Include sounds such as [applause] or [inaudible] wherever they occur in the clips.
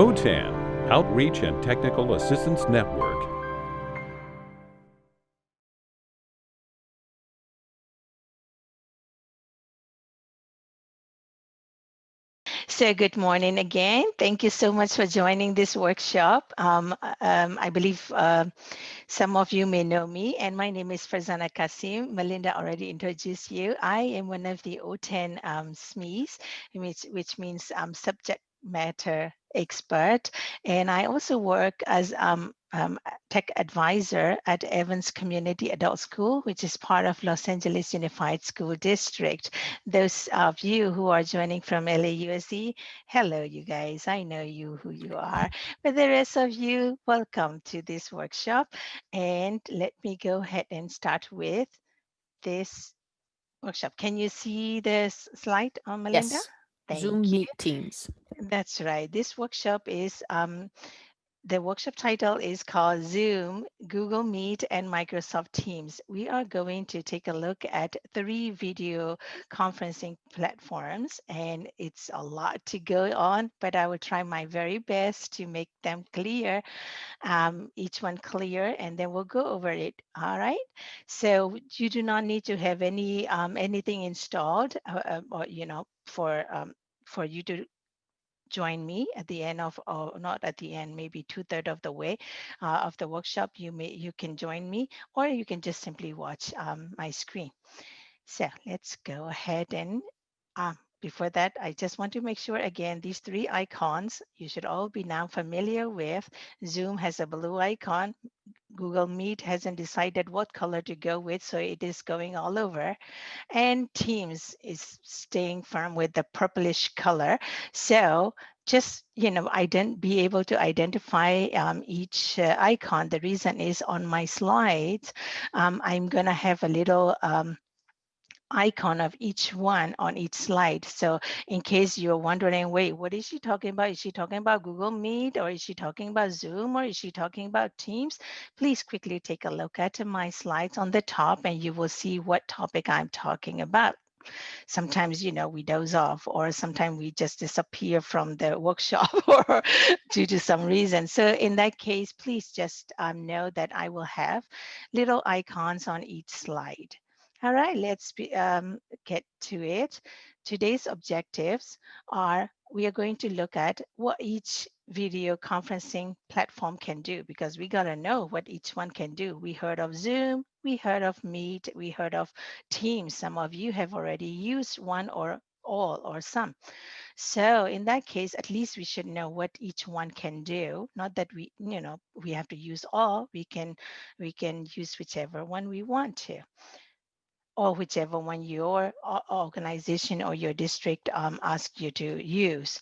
OTAN, Outreach and Technical Assistance Network. So good morning again. Thank you so much for joining this workshop. Um, um, I believe uh, some of you may know me and my name is Farzana Kasim. Melinda already introduced you. I am one of the OTAN um, SMEs, which, which means um, subject matter expert. And I also work as um, um, tech advisor at Evans Community Adult School, which is part of Los Angeles Unified School District. Those of you who are joining from LAUSD, hello, you guys. I know you who you are. But the rest of you, welcome to this workshop. And let me go ahead and start with this workshop. Can you see this slide, uh, Melinda? Yes. Thank Zoom you. Meet Teams. That's right. This workshop is um, the workshop title is called Zoom, Google Meet, and Microsoft Teams. We are going to take a look at three video conferencing platforms, and it's a lot to go on, but I will try my very best to make them clear, um, each one clear, and then we'll go over it. All right. So you do not need to have any um, anything installed, uh, uh, or you know, for um, for you to join me at the end of, or not at the end, maybe two third of the way uh, of the workshop, you may you can join me, or you can just simply watch um, my screen. So let's go ahead and um, before that, I just want to make sure again, these three icons, you should all be now familiar with. Zoom has a blue icon. Google Meet hasn't decided what color to go with, so it is going all over. And Teams is staying firm with the purplish color. So just, you know, I didn't be able to identify um, each uh, icon. The reason is on my slides, um, I'm gonna have a little um, icon of each one on each slide. So in case you're wondering, wait, what is she talking about? Is she talking about Google Meet or is she talking about Zoom or is she talking about Teams? Please quickly take a look at my slides on the top and you will see what topic I'm talking about. Sometimes, you know, we doze off or sometimes we just disappear from the [laughs] workshop [laughs] or due to some reason. So in that case, please just um, know that I will have little icons on each slide. All right, let's be, um, get to it. Today's objectives are we are going to look at what each video conferencing platform can do because we got to know what each one can do. We heard of Zoom, we heard of Meet, we heard of Teams. Some of you have already used one or all or some. So in that case, at least we should know what each one can do. Not that we, you know, we have to use all. We can, we can use whichever one we want to or whichever one your organization or your district um, asks you to use.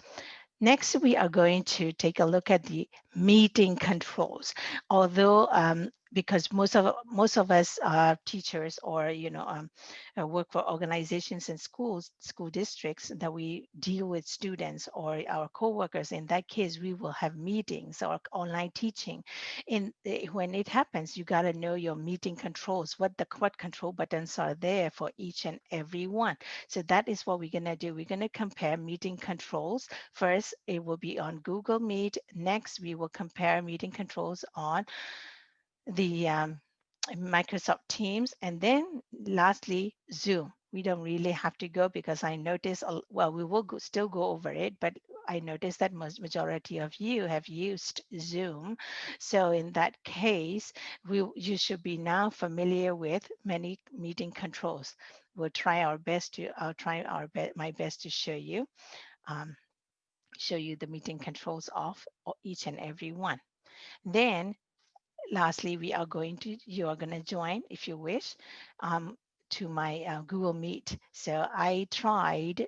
Next, we are going to take a look at the meeting controls. Although um, because most of most of us are teachers or you know um, uh, work for organizations and schools school districts that we deal with students or our co-workers. In that case we will have meetings or online teaching. In eh, when it happens you got to know your meeting controls what the what control buttons are there for each and every one. So that is what we're going to do. We're going to compare meeting controls. First it will be on google meet. Next we will compare meeting controls on the um, Microsoft Teams, and then lastly, Zoom. We don't really have to go because I notice, well, we will go, still go over it, but I noticed that most majority of you have used Zoom. So in that case, we you should be now familiar with many meeting controls. We'll try our best to, I'll try our be my best to show you, um, show you the meeting controls of each and every one. Then lastly, we are going to, you are going to join if you wish um, to my uh, Google Meet. So I tried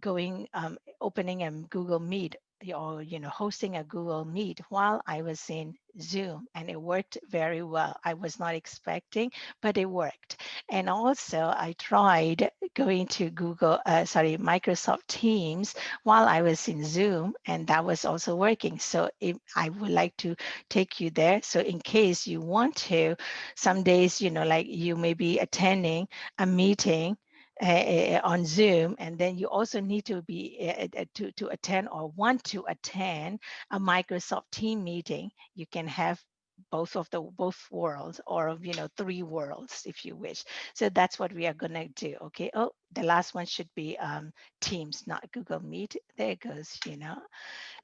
going, um, opening a Google Meet or you know hosting a google meet while i was in zoom and it worked very well. I was not expecting but it worked. And also i tried going to google uh, sorry microsoft teams while i was in zoom and that was also working. So i would like to take you there. So in case you want to some days you know like you may be attending a meeting uh, on Zoom, and then you also need to be uh, to to attend or want to attend a Microsoft team meeting. You can have both of the both worlds or you know three worlds if you wish. So that's what we are to do okay? Oh the last one should be um teams not google meet. There goes you know?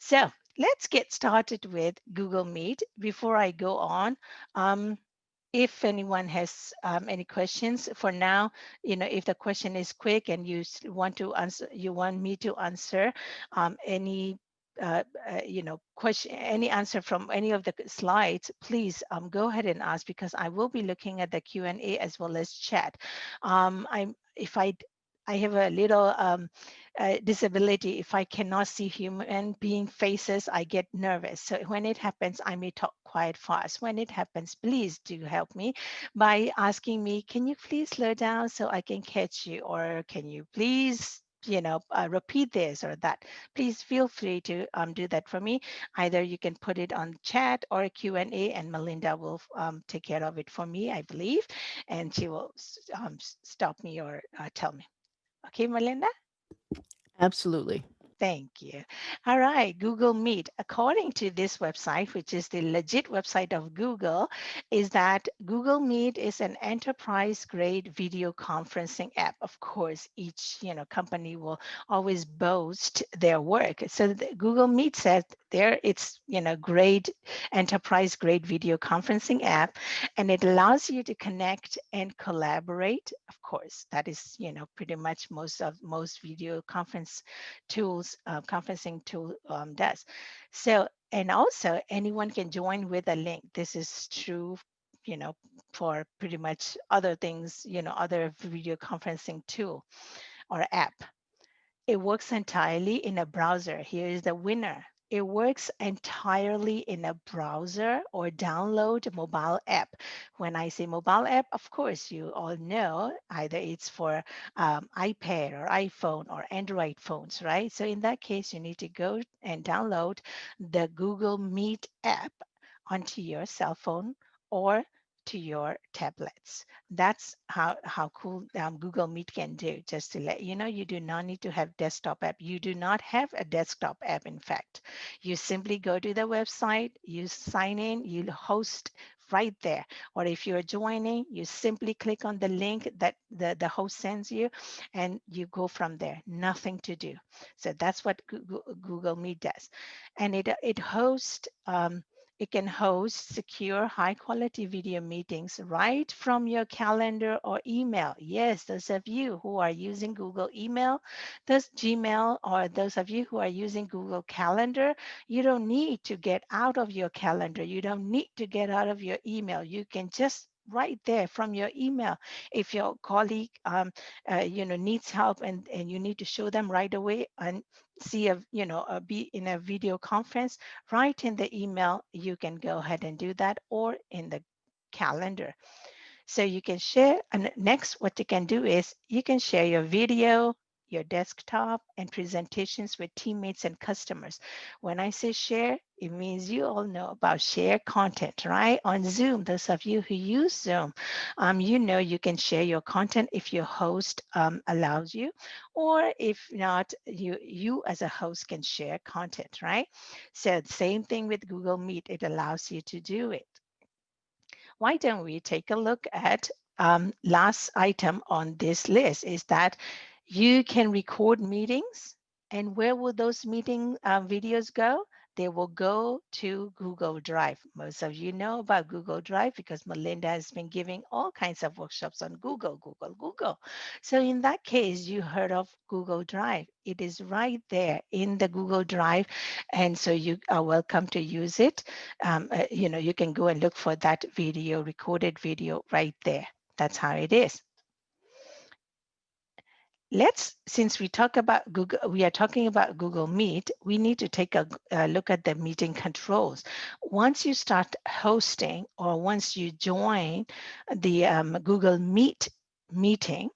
So let's get started with google meet. Before i go on um if anyone has um, any questions for now, you know, if the question is quick and you want to answer, you want me to answer um, any uh, uh, you know, question, any answer from any of the slides, please um, go ahead and ask because I will be looking at the Q&A as well as chat. Um, I'm, if I, I have a little um, uh, disability. If I cannot see human being faces, I get nervous. So when it happens, I may talk quite fast. When it happens, please do help me by asking me, can you please slow down so I can catch you? Or can you please you know, uh, repeat this or that, please feel free to um, do that for me. Either you can put it on chat or a Q&A and Melinda will um, take care of it for me, I believe, and she will um, stop me or uh, tell me. Okay, Melinda? Absolutely. Thank you. All right, Google Meet. According to this website, which is the legit website of Google, is that Google Meet is an enterprise grade video conferencing app. Of course, each you know company will always boast their work. So Google Meet says there it's you know great enterprise grade video conferencing app, and it allows you to connect and collaborate. Of course, that is you know pretty much most of most video conference tools uh, conferencing tool um, does. So, and also anyone can join with a link. This is true, you know, for pretty much other things, you know, other video conferencing tool or app. It works entirely in a browser. Here is the winner. It works entirely in a browser or download a mobile app. When I say mobile app, of course, you all know either it's for um, iPad or iPhone or Android phones, right? So in that case, you need to go and download the Google Meet app onto your cell phone or to your tablets. That's how, how cool um, Google Meet can do. Just to let you know, you do not need to have desktop app. You do not have a desktop app, in fact. You simply go to the website, you sign in, you host right there. Or if you're joining, you simply click on the link that the, the host sends you and you go from there, nothing to do. So that's what Google, Google Meet does. And it, it hosts um, it can host secure high quality video meetings right from your calendar or email. Yes, those of you who are using Google email, those Gmail, or those of you who are using Google Calendar, you don't need to get out of your calendar. You don't need to get out of your email. You can just right there from your email. If your colleague, um, uh, you know, needs help and, and you need to show them right away and see a, you know, a, be in a video conference, right in the email, you can go ahead and do that or in the calendar. So you can share, and next what you can do is you can share your video, your desktop and presentations with teammates and customers. When I say share, it means you all know about share content, right? On Zoom, those of you who use Zoom, um, you know you can share your content if your host um, allows you, or if not, you, you as a host can share content, right? So same thing with Google Meet, it allows you to do it. Why don't we take a look at um, last item on this list is that you can record meetings and where will those meeting uh, videos go? They will go to Google Drive. Most of you know about Google Drive because Melinda has been giving all kinds of workshops on Google, Google, Google. So in that case, you heard of Google Drive. It is right there in the Google Drive. And so you are welcome to use it. Um, uh, you know, you can go and look for that video, recorded video right there. That's how it is let's, since we talk about Google, we are talking about Google Meet, we need to take a, a, look at the meeting controls. Once you start hosting or once you join the um, Google Meet meeting,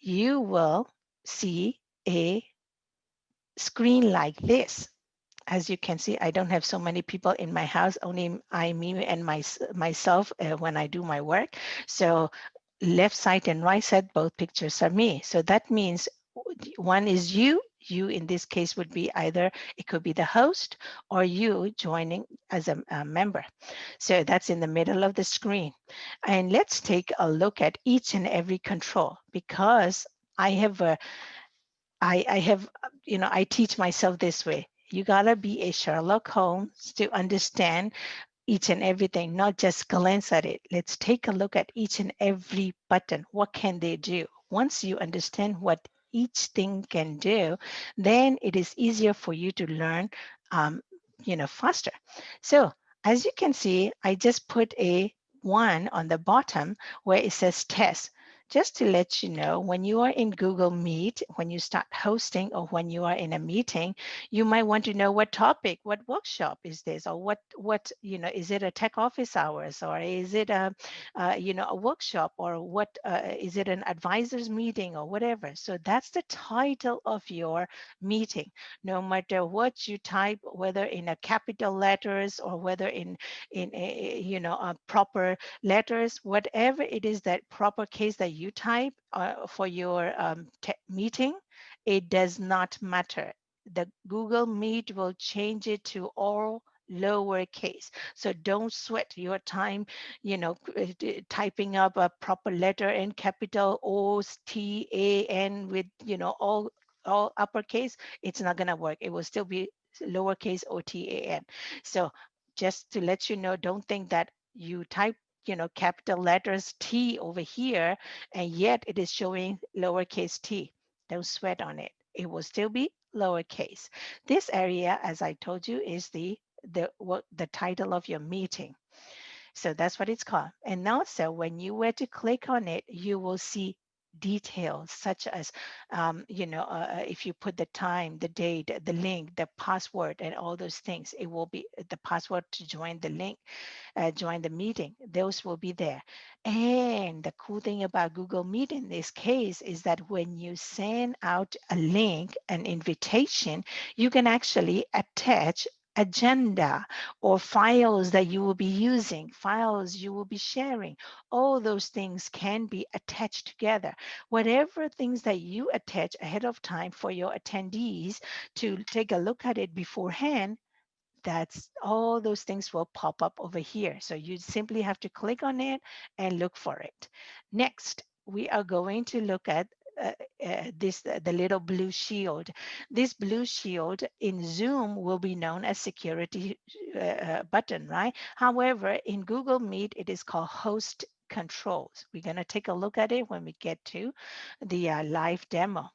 you will see a screen like this. As you can see, I don't have so many people in my house, only I, me, and my, myself uh, when I do my work. So left side and right side, both pictures are me. So that means one is you, you in this case would be either, it could be the host or you joining as a, a member. So that's in the middle of the screen. And let's take a look at each and every control because I have a, I, I have, you know, I teach myself this way. You gotta be a Sherlock Holmes to understand each and everything, not just glance at it. Let's take a look at each and every button. What can they do? Once you understand what each thing can do, then it is easier for you to learn, um, you know, faster. So as you can see, I just put a one on the bottom where it says test just to let you know, when you are in Google Meet, when you start hosting or when you are in a meeting, you might want to know what topic, what workshop is this, or what, what you know, is it a tech office hours, or is it a, uh, you know, a workshop, or what uh, is it an advisors meeting, or whatever. So that's the title of your meeting. No matter what you type, whether in a capital letters or whether in, in a, you know, a proper letters, whatever it is that proper case that you type uh, for your um, meeting, it does not matter. The Google Meet will change it to all lowercase. So don't sweat your time, you know, uh, typing up a proper letter in capital O T A N with, you know, all all uppercase. It's not gonna work. It will still be lowercase O T A N. So just to let you know, don't think that you type you know, capital letters T over here, and yet it is showing lowercase t. Don't sweat on it. It will still be lowercase. This area, as I told you, is the the what the title of your meeting. So that's what it's called. And also when you were to click on it, you will see details such as, um, you know, uh, uh, if you put the time, the date, the link, the password, and all those things, it will be the password to join the link, uh, join the meeting. Those will be there. And the cool thing about Google Meet in this case is that when you send out a link, an invitation, you can actually attach agenda or files that you will be using, files you will be sharing. All those things can be attached together. Whatever things that you attach ahead of time for your attendees to take a look at it beforehand, that's all those things will pop up over here. So you simply have to click on it and look for it. Next, we are going to look at uh, uh, this uh, the little blue shield. This blue shield in Zoom will be known as security uh, button, right? However, in Google Meet, it is called host controls. We're going to take a look at it when we get to the uh, live demo.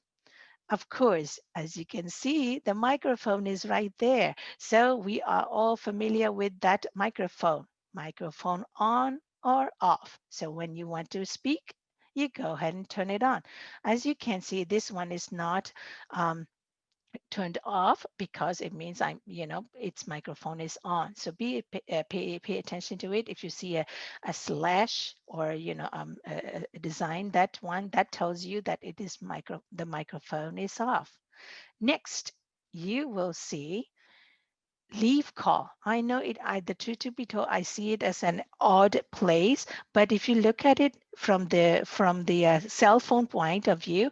Of course, as you can see, the microphone is right there. So we are all familiar with that microphone. Microphone on or off. So when you want to speak, you go ahead and turn it on. As you can see, this one is not um, turned off because it means I'm, you know, its microphone is on. So be uh, pay pay attention to it. If you see a, a slash or you know um, a, a design that one that tells you that it is micro the microphone is off. Next, you will see leave call. I know it, I, the truth to be told, I see it as an odd place, but if you look at it from the from the uh, cell phone point of view,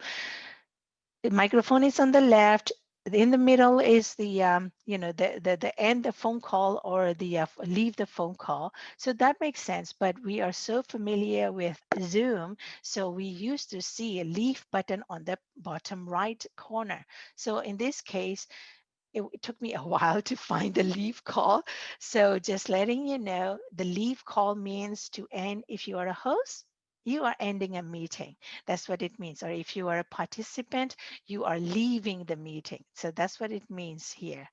the microphone is on the left, in the middle is the um, you know the, the the end the phone call or the uh, leave the phone call so that makes sense but we are so familiar with zoom so we used to see a leave button on the bottom right corner so in this case it, it, took me a [laughs] while to find the leave call. So just letting you know, the leave call means to end if you are a host, you are ending a meeting. That's what it means. Or if you are a participant, you are leaving the meeting. So that's what it means here.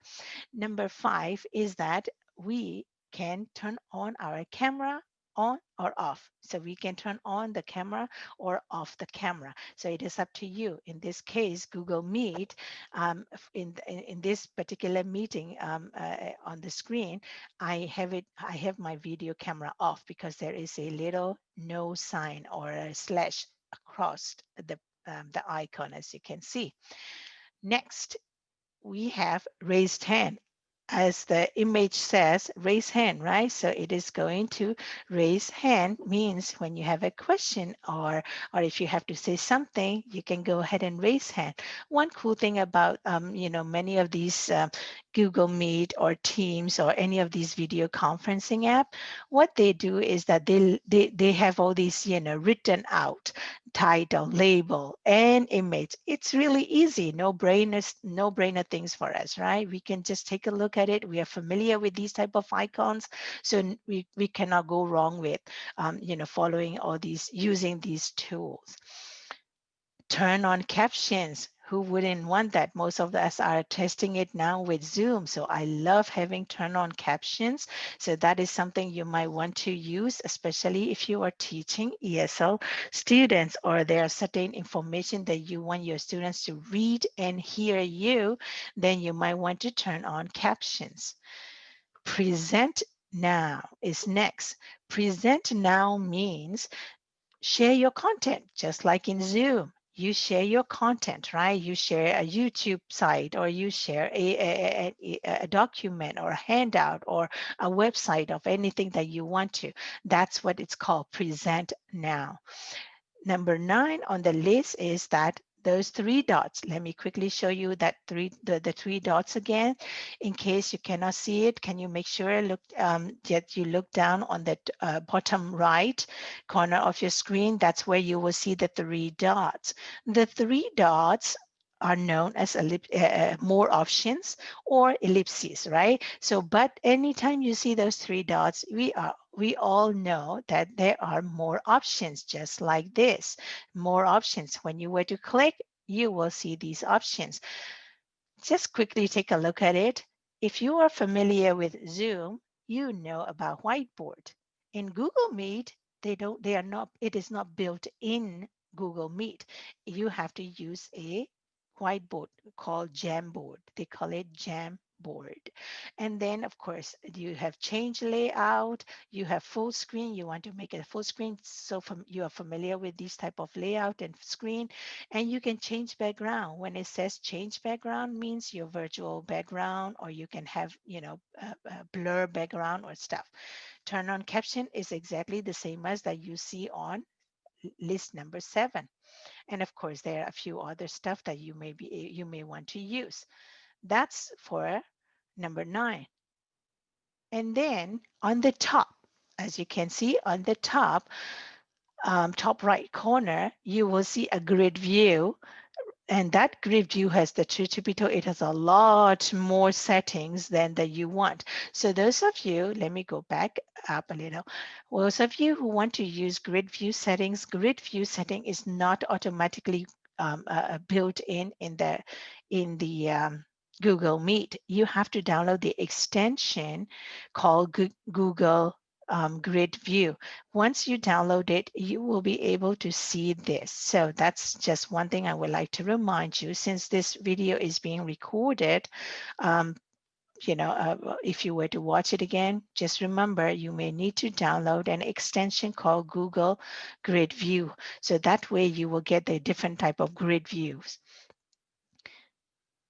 Number five is that we can turn on our camera on or off. So we can turn on the camera or off the camera. So it is up to you. In this case, Google Meet, um, in, in, in, this particular meeting um, uh, on the screen, I have it. I have my video camera off because there is a little no sign or a slash across the, um, the icon, as you can see. Next, we have raised hand. As the image says, raise hand, right? So it is going to raise hand means when you have a question or, or if you have to say something, you can go ahead and raise hand. One cool thing about, um, you know, many of these uh, Google Meet or Teams or any of these video conferencing app, what they do is that they, they, they have all these, you know, written out title, label, and image. It's really easy, no brainer, no brainer things for us, right? We can just take a look at it. We are familiar with these type of icons, so we, we cannot go wrong with, um, you know, following all these, using these tools. Turn on captions who wouldn't want that? Most of us are testing it now with Zoom. So I love having turn on captions. So that is something you might want to use, especially if you are teaching ESL students or there are certain information that you want your students to read and hear you, then you might want to turn on captions. Present now is next. Present now means share your content, just like in Zoom you share your content, right? You share a YouTube site or you share a, a, a, a, document or a handout or a website of anything that you want to. That's what it's called present now. Number nine on the list is that those three dots. Let me quickly show you that three the, the three dots again. In case you cannot see it, can you make sure look um, that you look down on the uh, bottom right corner of your screen? That's where you will see the three dots. The three dots are known as uh, uh, more options or ellipses, right? So, but anytime you see those three dots, we are we all know that there are more options just like this. More options. When you were to click, you will see these options. Just quickly take a look at it. If you are familiar with Zoom, you know about whiteboard. In Google Meet, they don't, they are not, it is not built in Google Meet. You have to use a whiteboard called Jamboard. They call it Jam board. And then of course you have change layout, you have full screen, you want to make it a full screen. So you are familiar with this type of layout and screen and you can change background. When it says change background means your virtual background or you can have, you know, a, a blur background or stuff. Turn on caption is exactly the same as that you see on list number seven. And of course, there are a few other stuff that you may be you may want to use. That's for number nine. And then on the top, as you can see on the top, um, top right corner, you will see a grid view. And that grid view has the TutorBeetle. It has a lot more settings than that you want. So those of you, let me go back up a little. Those of you who want to use grid view settings, grid view setting is not automatically um, uh, built in in the in the um, Google Meet, you have to download the extension called Google um, Grid View. Once you download it, you will be able to see this. So that's just one thing I would like to remind you since this video is being recorded. Um, you know, uh, if you were to watch it again, just remember you may need to download an extension called Google Grid View. So that way you will get the different type of grid views.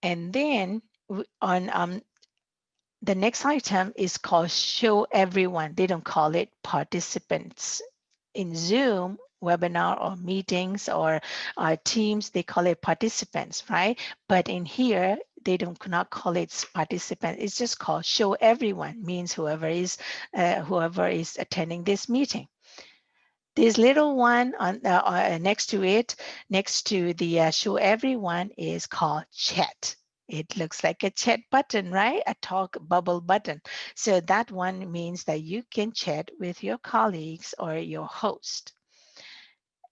And then on um, the next item is called show everyone. They don't call it participants. In Zoom, webinar or meetings or uh, teams, they call it participants, right? But in here, they don't not call it participant. It's just called show everyone, means whoever is uh, whoever is attending this meeting. This little one on uh, uh, next to it, next to the uh, show everyone is called chat. It looks like a chat button, right? A talk bubble button. So that one means that you can chat with your colleagues or your host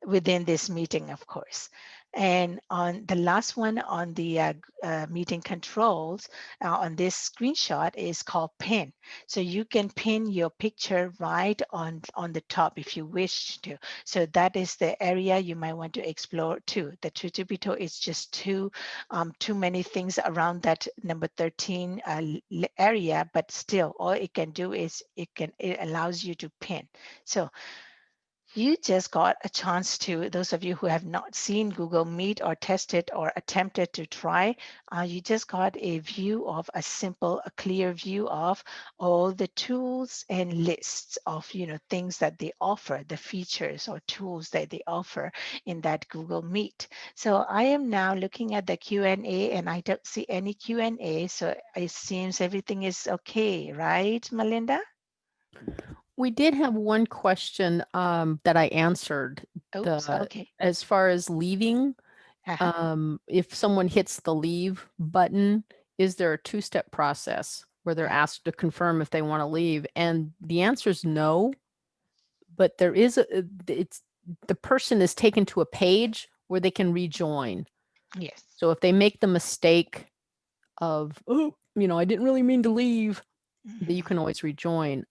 within this meeting, of course. And on the last one on the uh, uh, meeting controls uh, on this screenshot is called pin. So you can pin your picture right on, on the top if you wish to. So that is the area you might want to explore too. The TutorBeetle is just too, um, too many things around that number 13 uh, area, but still all it can do is it can, it allows you to pin. So you just got a chance to, those of you who have not seen Google Meet or tested or attempted to try, uh, you just got a view of a simple, a clear view of all the tools and lists of, you know, things that they offer, the features or tools that they offer in that Google Meet. So I am now looking at the Q&A and I don't see any Q&A. So it seems everything is okay, right, Melinda? We did have one question um, that I answered. Oops, The- okay. As far as leaving, Uh-huh. um, if someone hits the leave button, is there a two-step process where they're asked to confirm if they want to leave? And the answer is no. But there is a, it's, the person is taken to a page where they can rejoin. Yes. So if they make the mistake of, oh, you know, I didn't really mean to leave, that you can always rejoin.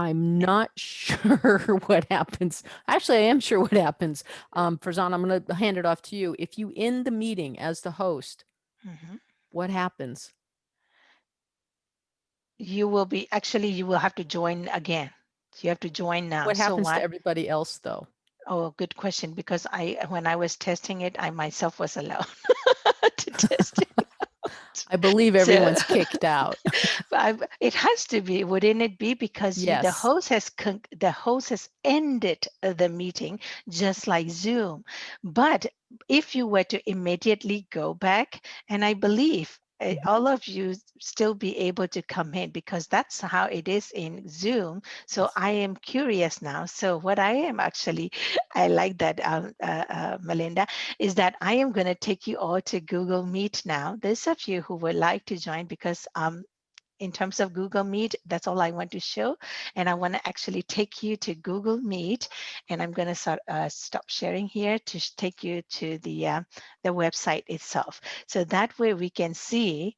I'm not [laughs] sure what happens. Actually, I am sure what happens. Um, Farzan, I'm going to hand it off to you. If you end the meeting as the host, Mhm. what happens? You will be, actually, you will have to join again. You have to join now. What So happens why- to everybody else though? Oh, good question, because I, when I was testing it, I myself was alone [laughs] to test it. [laughs] I believe So- everyone's kicked out. [laughs] It has to be, wouldn't it be? Because you- the host has the host has ended uh, the meeting just like Zoom. But if you were to immediately go back, and I believe. All of you still be able to come in because that's how it is in Zoom. So I am curious now. So what I am actually, [laughs] I like that, um, uh, uh, Melinda, is that I am going to take you all to Google Meet now. Those of you who would like to join, because um, in terms of Google Meet, that's all I want to show. And I want to actually take you to Google Meet. And I'm going to start, uh, stop sharing here to take you to the, uh, the website itself. So that way we can see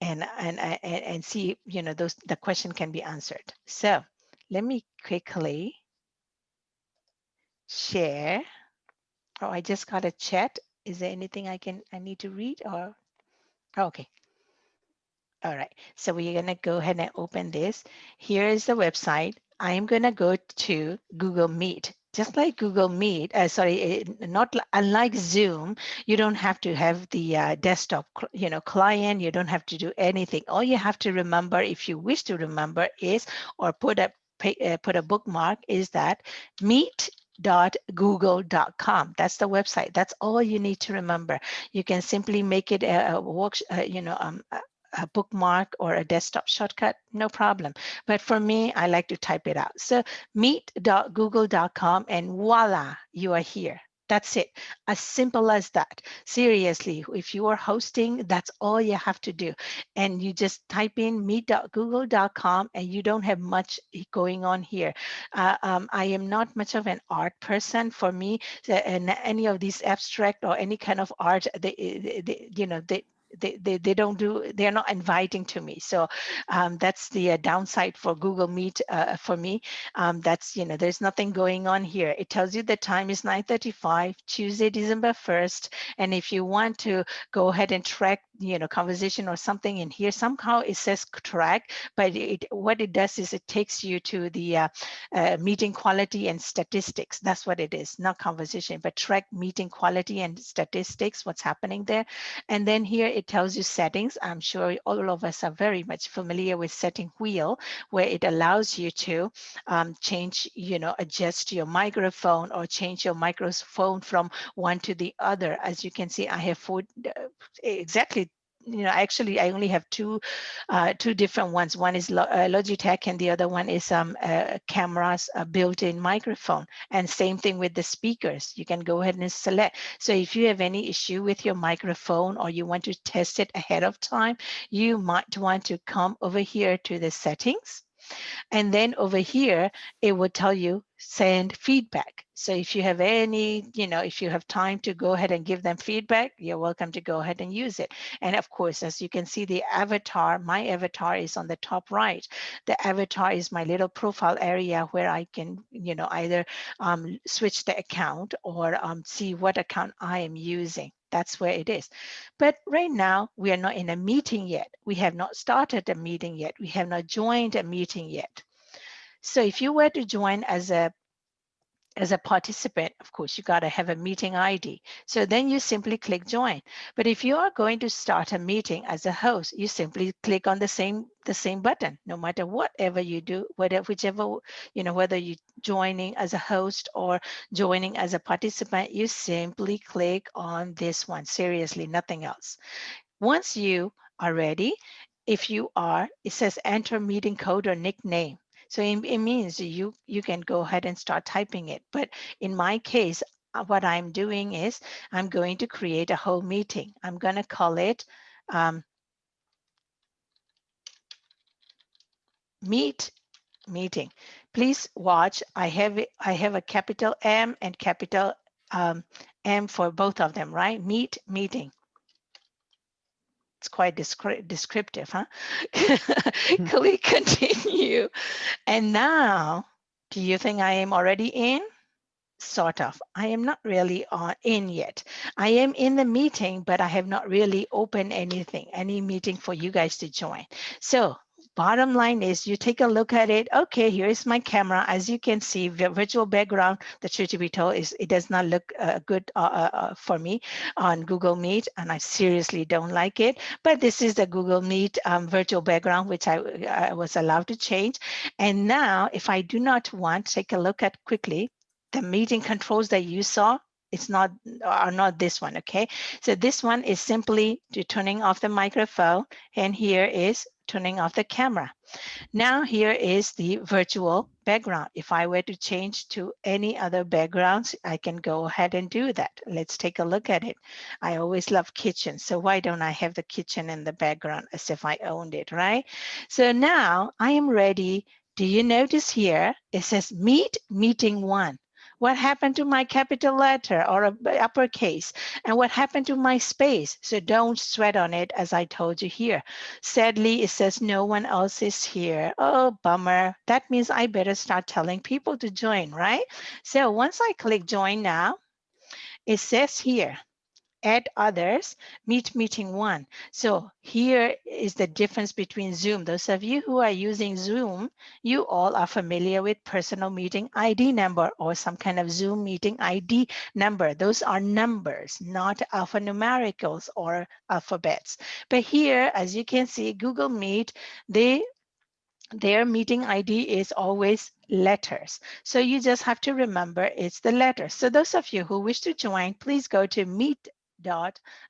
and, and, and, and see, you know, those, the question can be answered. So let me quickly share. Oh, I just got a chat. Is there anything I can, I need to read or? Okay. All right, so we're gonna go ahead and open this. Here is the website. I'm gonna go to Google Meet. Just like Google Meet, uh, sorry, eh, not unlike Zoom, you don't have to have the uh, desktop, you know, client. You don't have to do anything. All you have to remember, if you wish to remember, is or put a uh, put a bookmark is that meet.google.com. That's the website. That's all you need to remember. You can simply make it a, a work, uh, you know, um, a, bookmark or a desktop shortcut, no problem. But for me, I like to type it out. So meet.google.com and voila, you are here. That's it. As simple as that. Seriously, if you are hosting, that's all you have to do. And you just type in meet.google.com and you don't have much going on here. Uh, um, I am not much of an art person. For me, and any of these abstract or any kind of art, they, they- you know, they, they, they, they don't do, they're not inviting to me. So um, that's the uh, downside for Google Meet uh, for me. Um, that's, you know, there's nothing going on here. It tells you the time is 9.35, Tuesday, December 1st. And if you want to go ahead and track, you know, conversation or something in here, somehow it says track, but it, what it does is it takes you to the uh, uh, meeting quality and statistics. That's what it is, not conversation, but track meeting quality and statistics, what's happening there. And then here it tells you settings. I'm sure all of us are very much familiar with setting wheel, where it allows you to um, change, you know, adjust your microphone or change your microphone from one to the other. As you can see, I have four, uh, exactly you know, actually, I only have two, uh, two different ones. One is uh, Logitech, and the other one is um, uh, cameras, a built-in microphone. And same thing with the speakers. You can go ahead and select. So if you have any issue with your microphone or you want to test it ahead of time, you might want to come over here to the settings. And then over here, it will tell you send feedback. So if you have any, you know, if you have time to go ahead and give them feedback, you're welcome to go ahead and use it. And of course, as you can see, the avatar, my avatar is on the top right. The avatar is my little profile area where I can, you know, either um, switch the account or um, see what account I am using. That's where it is. But right now, we are not in a meeting yet. We have not started a meeting yet. We have not joined a meeting yet. So if you were to join as a as a participant, of course, you got to have a meeting ID. So then you simply click join. But if you are going to start a meeting as a host, you simply click on the same the same button, no matter whatever you do, whatever whichever, you know, whether you joining as a host or joining as a participant, you simply click on this one. Seriously, nothing else. Once you are ready, if you are, it says enter meeting code or nickname. So it, it means you, you can go ahead and start typing it. But in my case, uh, what I'm doing is I'm going to create a whole meeting. I'm going to call it um, meet meeting. Please watch. I have I have a capital M and capital um, M for both of them, right? Meet meeting. It's quite descri descriptive, huh? [laughs] Hmm. Click [laughs] continue. And now, do you think I am already in? Sort of. I am not really uh, in yet. I am in the meeting, but I have not really opened anything, any meeting for you guys to join. So bottom line is you take a look at it. Okay, here is my camera. As you can see, the virtual background, the truth to be told, is it does not look uh, good uh, uh, uh, for me on Google Meet, and I seriously don't like it. But this is the Google Meet um, virtual background, which I, I was allowed to change. And now, if I do not want, take a look at quickly, the meeting controls that you saw, it's not are not this one okay so this one is simply to turning off the microphone and here is turning off the camera. Now here is the virtual background. If I were to change to any other backgrounds, I can go ahead and do that. Let's take a look at it. I always love kitchen, so why don't I have the kitchen in the background as if I owned it, right? So now I am ready. Do you notice here, it says meet meeting one what happened to my capital letter or a uppercase? And what happened to my space? So don't sweat on it as i told you here. Sadly it says no one else is here. Oh bummer. That means i better start telling people to join right? So once i click join now it says here add others, meet meeting one. So here is the difference between Zoom. Those of you who are using Zoom, you all are familiar with personal meeting ID number or some kind of Zoom meeting ID number. Those are numbers, not alphanumericals or alphabets. But here, as you can see, Google Meet, they their meeting ID is always letters. So you just have to remember it's the letters. So those of you who wish to join, please go to meet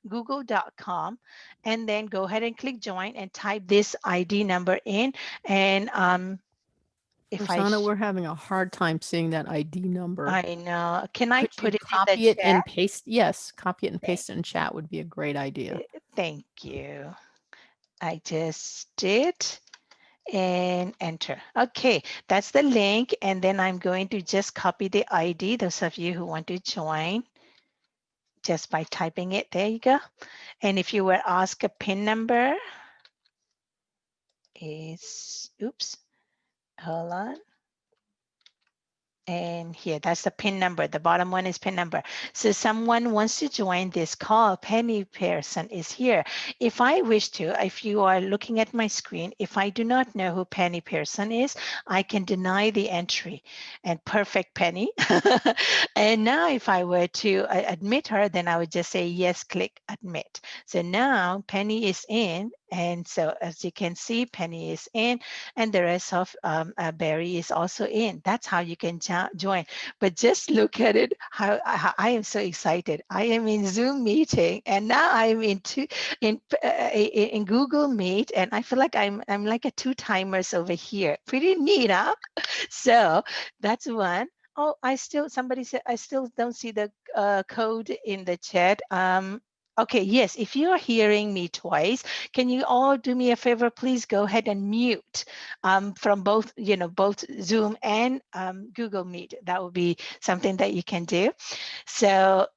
google.com and then go ahead and click join and type this ID number in. And um, if Rosanna, I we're having a hard time seeing that ID number. I know. Can I Could put it copy it chat? and paste? Yes, copy it and paste it in chat would be a great idea. Uh, thank you. I just did and enter. Okay, that's the link. And then I'm going to just copy the ID, those of you who want to join just by typing it. There you go. And if you were asked a PIN number, is, oops, hold on and here. That's the pin number. The bottom one is pin number. So someone wants to join this call penny pearson is here. If i wish to if you are looking at my screen if i do not know who penny pearson is i can deny the entry. And perfect penny. [laughs] And now if i were to uh, admit her then i would just say yes click admit. So now penny is in and so as you can see, Penny is in and the rest of um, uh, Barry is also in. That's how you can join. But just look at it, how, how, I am so excited. I am in Zoom meeting and now I'm in, two, in, uh, in Google Meet and I feel like I'm, I'm like a two timers over here. Pretty neat, huh? [laughs] So that's one. Oh, I still, somebody said, I still don't see the uh, code in the chat. Um, Okay, yes, if you're hearing me twice, can you all do me a favor? Please go ahead and mute um, from both, you know, both Zoom and um, Google Meet. That would be something that you can do. So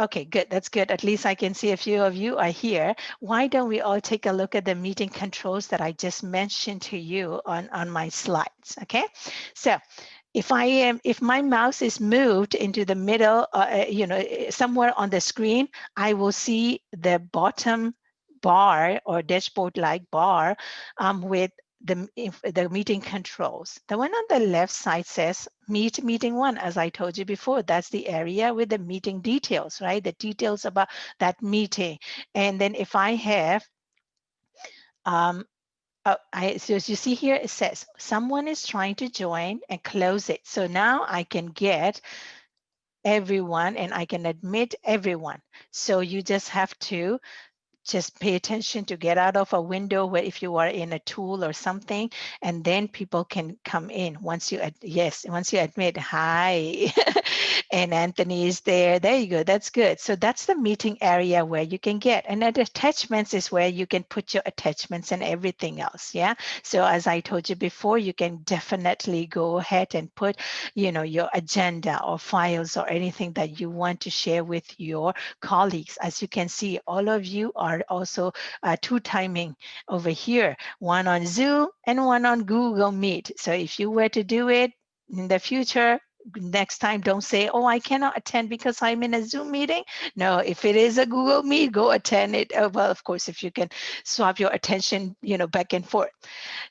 Okay, good. That's good. At least I can see a few of you are here. Why don't we all take a look at the meeting controls that I just mentioned to you on, on my slides, okay? So if I am, if my mouse is moved into the middle, uh, uh you know, eh, somewhere on the screen, I will see the bottom bar or dashboard-like bar um, with the, the meeting controls. The one on the left side says meet meeting one, as I told you before, that's the area with the meeting details, right? The details about that meeting. And then if I have, um, oh, I, so as you see here, it says someone is trying to join and close it. So now I can get everyone and I can admit everyone. So you just have to just pay attention to get out of a window where if you are in a tool or something and then people can come in once you yes once you admit hi [laughs] and anthony is there. There you go. That's good. So that's the meeting area where you can get and then attachments is where you can put your attachments and everything else yeah? So as i told you before you can definitely go ahead and put you know your agenda or files or anything that you want to share with your colleagues. As you can see all of you are also uh, two timing over here one on zoom and one on google meet. So if you were to do it in the future next time don't say oh i cannot attend because i'm in a zoom meeting. No if it is a google meet go attend it. Uh, well of course if you can swap your attention you know back and forth.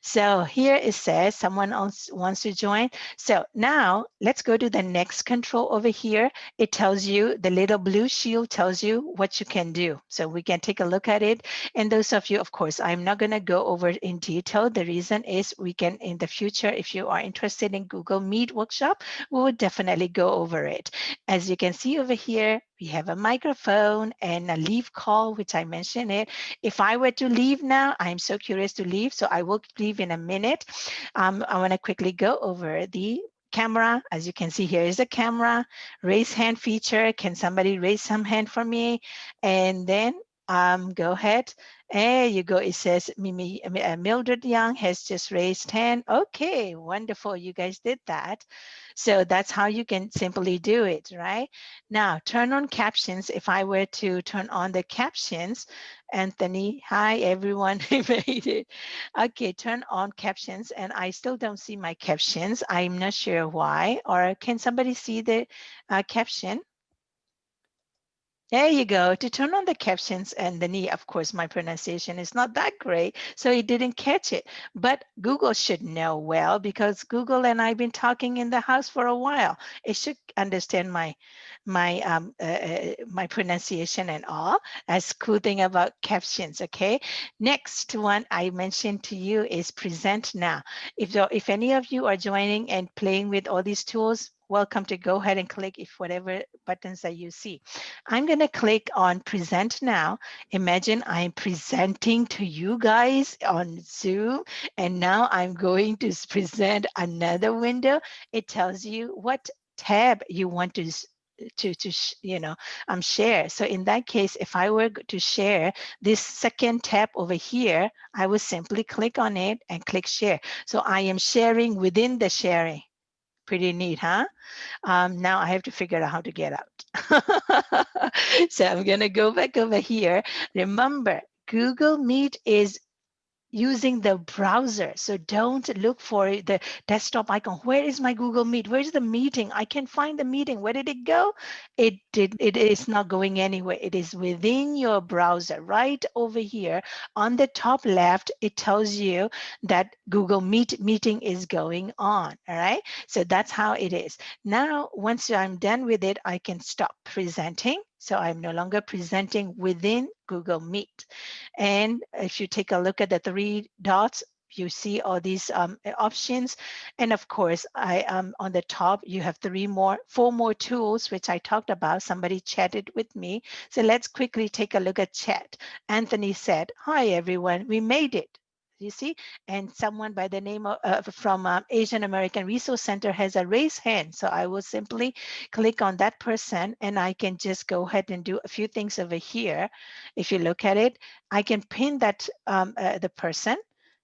So here it says someone else wants to join. So now let's go to the next control over here. It tells you the little blue shield tells you what you can do. So we can take a look at it. And those of you of course i'm not going to go over in detail. The reason is we can in the future if you are interested in google meet workshop we definitely go over it. As you can see over here, we have a microphone and a leave call, which I mentioned it. If I were to leave now, I'm so curious to leave, so I will leave in a minute. Um, I want to quickly go over the camera. As you can see, here is a camera, raise hand feature. Can somebody raise some hand for me? And then um, go ahead. There you go. It says Mimi, uh, Mildred Young has just raised hand. Okay, wonderful. You guys did that. So that's how you can simply do it, right? Now, turn on captions. If I were to turn on the captions, Anthony, hi everyone, [laughs] I made it. Okay, turn on captions and I still don't see my captions. I'm not sure why. Or can somebody see the uh, caption? There you go. To turn on the captions and the knee, of course, my pronunciation is not that great, so it didn't catch it. But Google should know well because Google and I've been talking in the house for a while. It should understand my my um uh, uh my pronunciation and all. That's cool thing about captions. Okay. Next one I mentioned to you is present now. If if any of you are joining and playing with all these tools, welcome to go ahead and click if whatever buttons that you see. I'm going to click on present now. Imagine I'm presenting to you guys on Zoom and now I'm going to present another window. It tells you what tab you want to to to you know um share so in that case if i were to share this second tab over here i would simply click on it and click share so i am sharing within the sharing pretty neat, huh? Um, now I have to figure out how to get out. [laughs] so I'm gonna go back over here. Remember, Google Meet is using the browser. So don't look for the desktop icon. Where is my Google Meet? Where's the meeting? I can find the meeting. Where did it go? It did. It is not going anywhere. It is within your browser, right over here on the top left. It tells you that Google Meet meeting is going on. All right. So that's how it is. Now, once I'm done with it, I can stop presenting so I'm no longer presenting within Google Meet. And if you take a look at the three dots, you see all these um, options. And of course, I um, on the top, you have three more, four more tools, which I talked about. Somebody chatted with me. So let's quickly take a look at chat. Anthony said, hi, everyone, we made it you see? And someone by the name of uh, from um, asian american resource center has a raised hand. So i will simply click on that person and i can just go ahead and do a few things over here. If you look at it i can pin that um, uh, the person.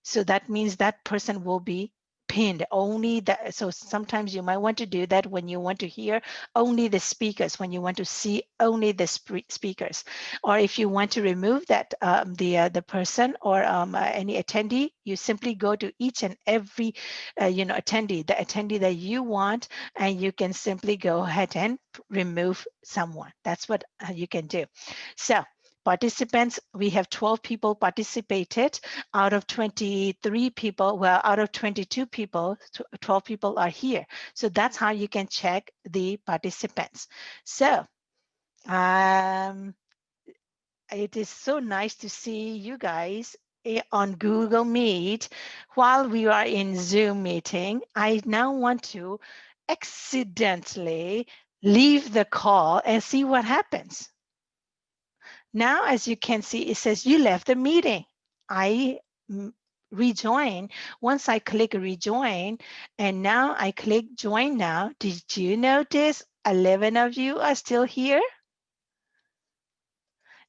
So that means that person will be pinned only that so sometimes you might want to do that when you want to hear only the speakers when you want to see only the sp speakers. Or if you want to remove that um, the uh, the person or um, uh, any attendee you simply go to each and every uh, you know attendee the attendee that you want and you can simply go ahead and remove someone. That's what uh, you can do. So participants, we have 12 people participated out of 23 people. Well, out of 22 people, 12 people are here. So that's how you can check the participants. So um, it is so nice to see you guys eh, on Google Meet while we are in Zoom meeting. I now want to accidentally leave the call and see what happens. Now, as you can see, it says you left the meeting. I rejoin. Once I click rejoin, and now I click join now. Did you notice 11 of you are still here?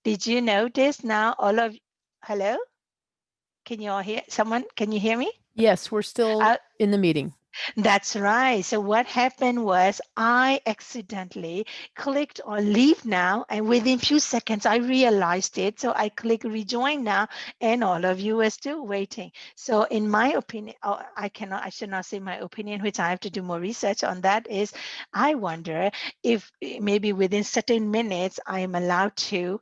Did you notice now all of, hello? Can you all hear, someone, can you hear me? Yes, we're still uh, in the meeting. That's right. So what happened was I accidentally clicked on leave now and within few seconds I realized it. So I click rejoin now and all of you are still waiting. So in my opinion, oh, I cannot, I should not say my opinion, which I have to do more research on that is I wonder if eh, maybe within certain minutes I am allowed to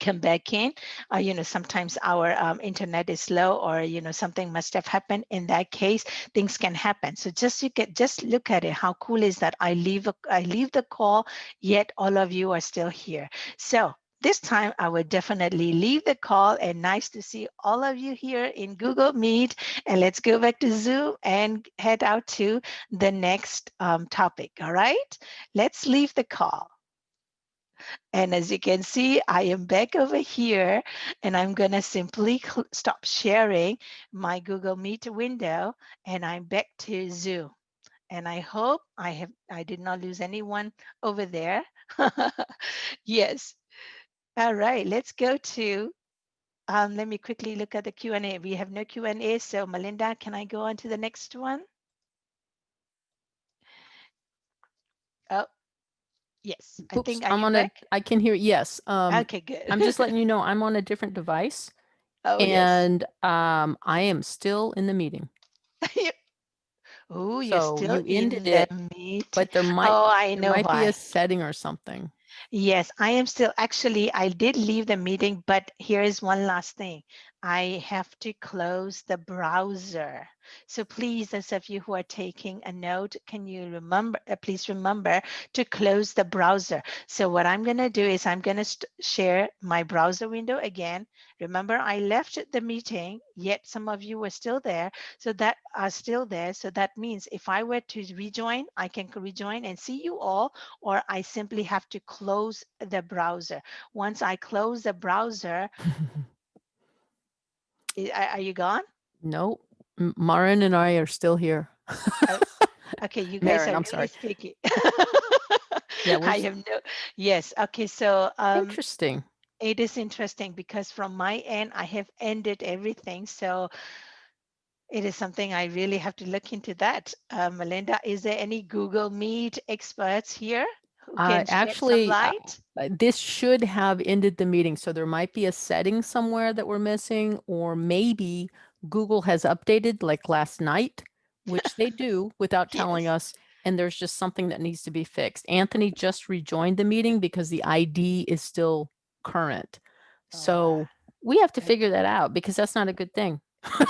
come back in uh, you know sometimes our um, internet is slow or you know something must have happened in that case things can happen so just you can just look at it how cool is that i leave a, i leave the call yet all of you are still here so this time I would definitely leave the call and nice to see all of you here in Google Meet. And let's go back to Zoom and head out to the next um, topic. All right, let's leave the call. And as you can see, I am back over here and I'm gonna simply stop sharing my Google Meet window and I'm back to Zoom. And I hope I have I did not lose anyone over there. [laughs] yes. All right, let's go to um, let me quickly look at the Q&A. We have no Q&A, so Melinda, can I go on to the next one? Oh, Yes, I think I'm on back? a, I can hear, yes. Um, Okay, good. I'm just letting you [laughs] know I'm on a different device Oh, yes. and um, I am still in the meeting. [laughs] Oh, you're So still you in ended the it, meet. But there might, Oh, I know might be a setting or something. Yes, I am still, actually, I did leave the meeting, but here is one last thing. I have to close the browser. So please, those of you who are taking a note, can you remember, uh, please remember to close the browser. So what I'm gonna do is I'm gonna share my browser window again. Remember, I left the meeting, yet some of you were still there. So that are still there. So that means if I were to rejoin, I can rejoin and see you all, or I simply have to close the browser. Once I close the browser, [laughs] are you gone? Nope. Marin and I are still here. Oh, okay, you [laughs] guys Marin, are I'm really sorry. speaking. yeah, [laughs] I have no. Yes. Okay. So um, interesting. It is interesting because from my end, I have ended everything. So it is something I really have to look into that. Uh, Melinda, is there any Google Meet experts here? Uh, actually, uh, this should have ended the meeting. So there might be a setting somewhere that we're missing, or maybe Google has updated like last night, which they do without [laughs] telling yes. us. And there's just something that needs to be fixed. Anthony just rejoined the meeting because the ID is still current. Oh, so we have to figure that out because that's not a good thing.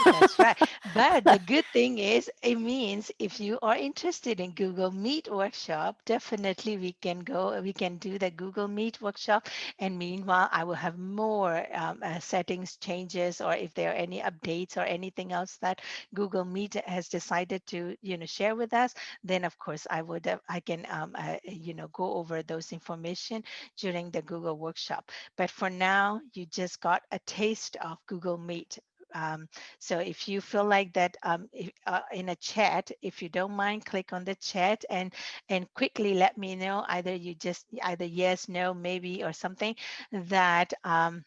That's right. But the good thing is, it means if you are interested in Google Meet workshop, definitely we can go, we can do the Google Meet workshop. And meanwhile, I will have more um, uh, settings changes, or if there are any updates or anything else that Google Meet has decided to, you know, share with us, then of course I would, uh, I can, um, uh, you know, go over those information during the Google workshop. But for now, you just got a taste of Google Meet um, so if you feel like that um, if, uh, in a chat, if you don't mind, click on the chat and and quickly let me know either you just either yes, no, maybe or something that um,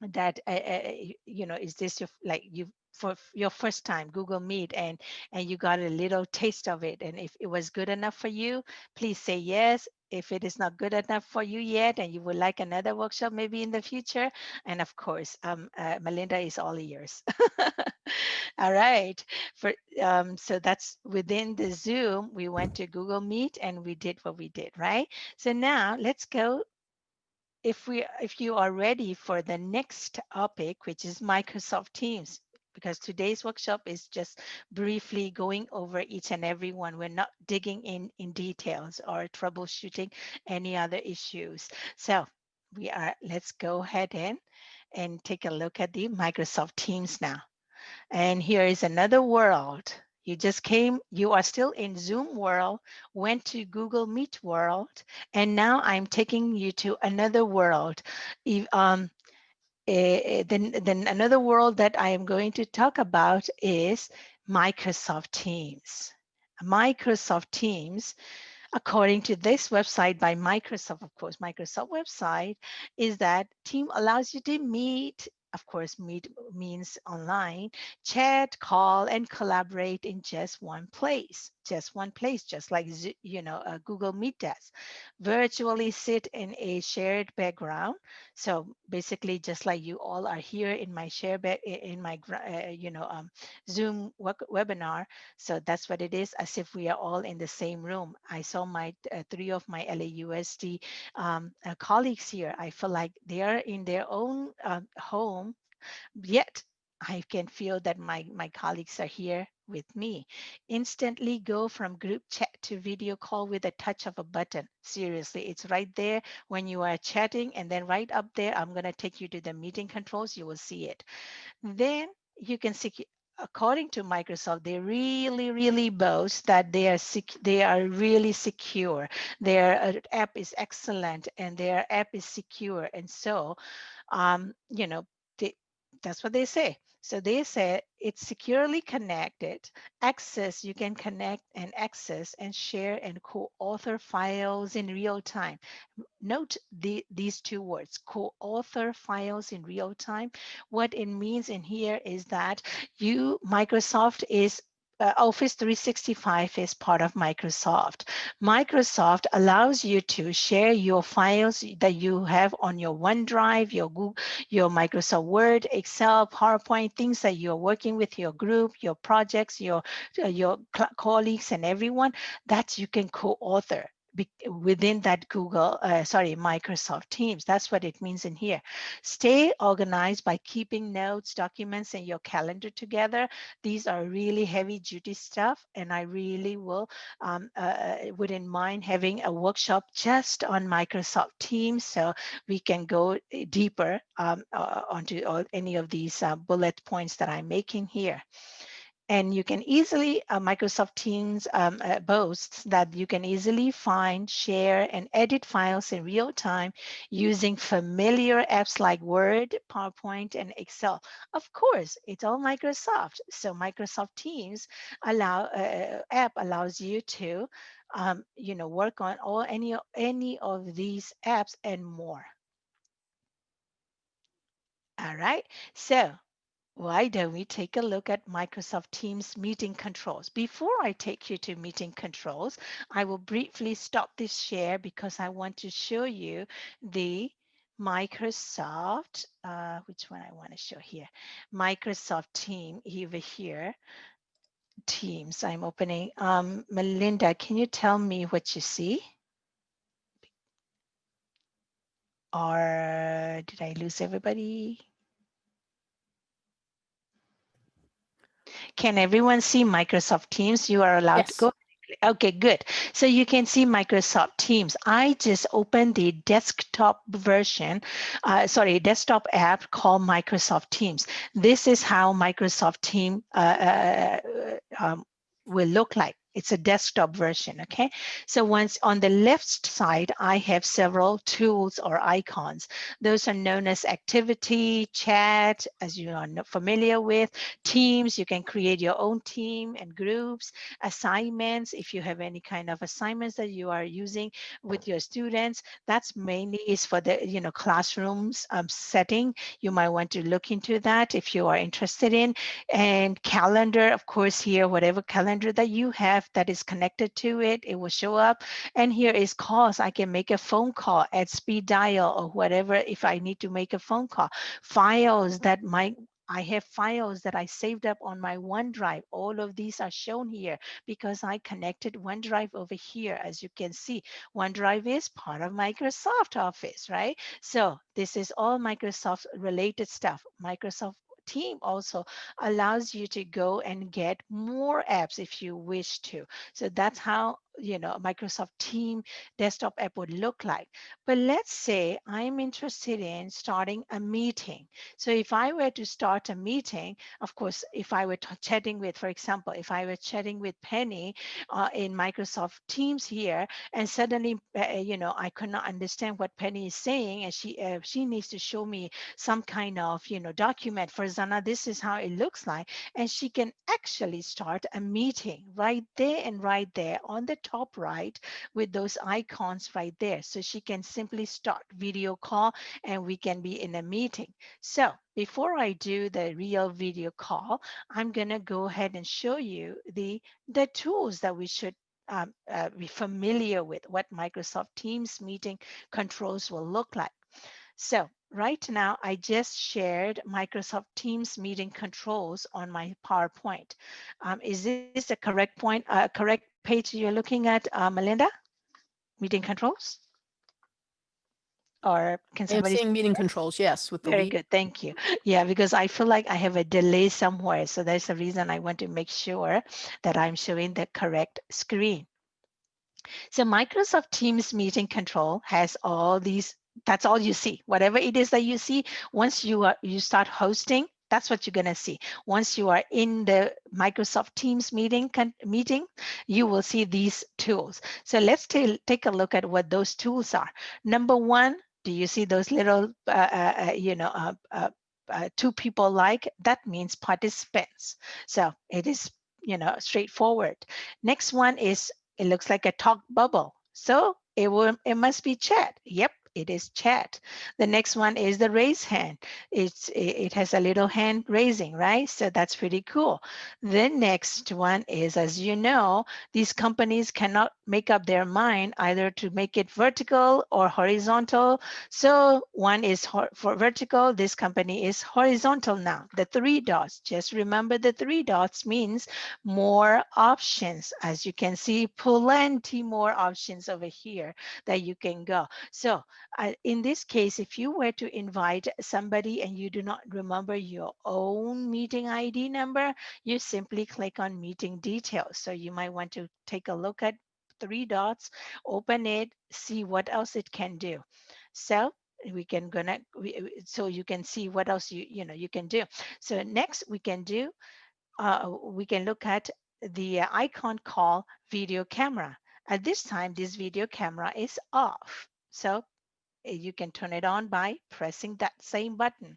that uh, uh, you know is this your like you for your first time google meet and and you got a little taste of it and if it was good enough for you please say yes. If it is not good enough for you yet and you would like another workshop maybe in the future and of course um, uh, melinda is all ears. [laughs] All right for um, so that's within the zoom we went to google meet and we did what we did right? So now let's go if we if you are ready for the next topic, which is Microsoft Teams, because today's workshop is just briefly going over each and every one. We're not digging in in details or troubleshooting any other issues. So we are, let's go ahead in and take a look at the Microsoft Teams now. And here is another world. You just came, you are still in Zoom world, went to Google Meet world, and now I'm taking you to another world. Um, Eh, eh, then, then another world that I am going to talk about is Microsoft Teams. Microsoft Teams, according to this website by Microsoft, of course, Microsoft website, is that team allows you to meet of course, meet means online, chat, call, and collaborate in just one place, just one place, just like, you know, Google Meet does. Virtually sit in a shared background. So basically, just like you all are here in my share, in my, uh, you know, um, Zoom webinar. So that's what it is, as if we are all in the same room. I saw my uh, three of my LAUSD um, uh, colleagues here. I feel like they are in their own uh, home Yet I can feel that my, my colleagues are here with me. Instantly go from group chat to video call with a touch of a button. Seriously, it's right there when you are chatting and then right up there, I'm gonna take you to the meeting controls, you will see it. Then you can see, according to Microsoft, they really, really boast that they are they are really secure. Their uh, app is excellent and their app is secure. And so, um, you know, that's what they say. So they say it's securely connected. Access, you can connect and access and share and co-author files in real time. Note the, these two words, co-author files in real time. What it means in here is that you, Microsoft is uh, Office 365 is part of Microsoft. Microsoft allows you to share your files that you have on your OneDrive, your Google, your Microsoft Word, Excel, PowerPoint, things that you're working with your group, your projects, your, uh, your colleagues and everyone that you can co-author within that Google, uh, sorry, Microsoft Teams. That's what it means in here. Stay organized by keeping notes, documents, and your calendar together. These are really heavy duty stuff, and I really will um, uh, uh, wouldn't mind having a workshop just on Microsoft Teams so we can go eh, deeper um, uh, onto all, any of these uh, bullet points that I'm making here. And you can easily, uh, Microsoft Teams um, uh, boasts that you can easily find, share, and edit files in real time using familiar apps like Word, PowerPoint, and Excel. Of course, it's all Microsoft. So Microsoft Teams allow uh, app allows you to, um, you know, work on all any any of these apps and more. All right, so why don't we take a look at Microsoft Teams meeting controls? Before I take you to meeting controls, I will briefly stop this share because I want to show you the Microsoft, uh, which one I want to show here, Microsoft team over here, Teams. I'm opening. Um, Melinda, can you tell me what you see? Or did I lose everybody? Can everyone see Microsoft Teams? You are allowed yes. to go. Okay, good. So you can see Microsoft Teams. I just opened the desktop version, uh, sorry, desktop app called Microsoft Teams. This is how Microsoft Team uh, uh, um, will look like. It's a desktop version, okay? So once on the left side, I have several tools or icons. Those are known as activity, chat, as you are familiar with, teams, you can create your own team and groups, assignments, if you have any kind of assignments that you are using with your students, that's mainly is for the, you know, classrooms um, setting. You might want to look into that if you are interested in. And calendar, of course, here, whatever calendar that you have, that is connected to it, it will show up. And here is calls. I can make a phone call at speed dial or whatever if I need to make a phone call. Files that might I have files that I saved up on my OneDrive. All of these are shown here because I connected OneDrive over here. As you can see, OneDrive is part of Microsoft Office, right? So this is all Microsoft related stuff. Microsoft team also allows you to go and get more apps if you wish to. So that's how you know Microsoft Team desktop app would look like. But let's say I'm interested in starting a meeting. So if I were to start a meeting, of course, if I were chatting with, for example, if I were chatting with Penny uh, in Microsoft Teams here, and suddenly, uh, you know, I could not understand what Penny is saying, and she uh, she needs to show me some kind of, you know, document. For Zana, this is how it looks like, and she can actually start a meeting right there and right there on the top right with those icons right there. So she can simply start video call and we can be in a meeting. So before I do the real video call, I'm gonna go ahead and show you the, the tools that we should um, uh, be familiar with what Microsoft Teams meeting controls will look like. So right now, I just shared Microsoft Teams meeting controls on my PowerPoint. Um, is this a correct point, uh, correct page you're looking at, uh, Melinda? Meeting controls? Or can I'm somebody? seeing meeting controls, yes, with the Very lead. good, thank you. Yeah, because I feel like I have a delay somewhere. So that's the reason I want to make sure that I'm showing the correct screen. So Microsoft Teams meeting control has all these, that's all you see. Whatever it is that you see, once you are you start hosting, that's what you're gonna see. Once you are in the Microsoft Teams meeting, meeting, you will see these tools. So let's take a look at what those tools are. Number one, do you see those little, uh, uh, uh you know, uh, uh, uh, two people like? That means participants. So it is, you know, straightforward. Next one is, it looks like a talk bubble. So it will, it must be chat. Yep, it is chat. The next one is the raise hand. It's it has a little hand raising, right? So that's pretty cool. The next one is, as you know, these companies cannot make up their mind either to make it vertical or horizontal. So one is for vertical, this company is horizontal now. The three dots, just remember the three dots means more options. As you can see, plenty more options over here that you can go. So uh, in this case, if you were to invite somebody and you do not remember your own meeting ID number, you simply click on meeting details. So you might want to take a look at three dots, open it, see what else it can do. So we can gonna so you can see what else you you know you can do so next we can do uh, we can look at the icon called video camera at this time this video camera is off so you can turn it on by pressing that same button.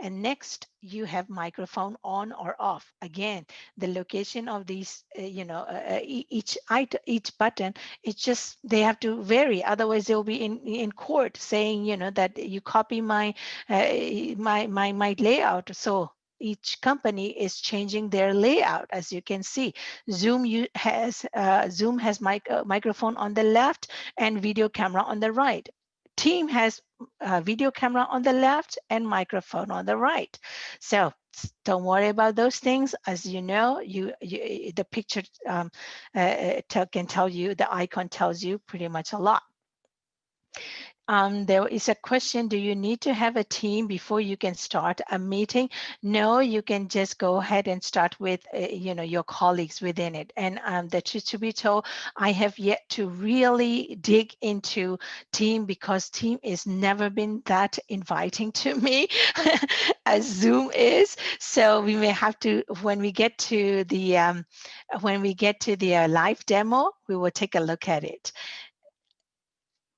And next, you have microphone on or off. Again, the location of these, uh, you know, uh, each each button, it's just they have to vary. Otherwise, they'll be in in court saying, you know, that you copy my uh, my my my layout. So each company is changing their layout as you can see zoom has uh, zoom has mic uh, microphone on the left and video camera on the right team has a video camera on the left and microphone on the right. So don't worry about those things. As you know, you, you the picture um, uh, uh can tell you, the icon tells you pretty much a lot. Um, there is a question, do you need to have a team before you can start a meeting? No, you can just go ahead and start with, uh, you know, your colleagues within it. And um, the truth to be told, I have yet to really dig into team because team is never been that inviting to me [laughs] as Zoom is. So we may have to, when we get to the, um, when we get to the uh, live demo, we will take a look at it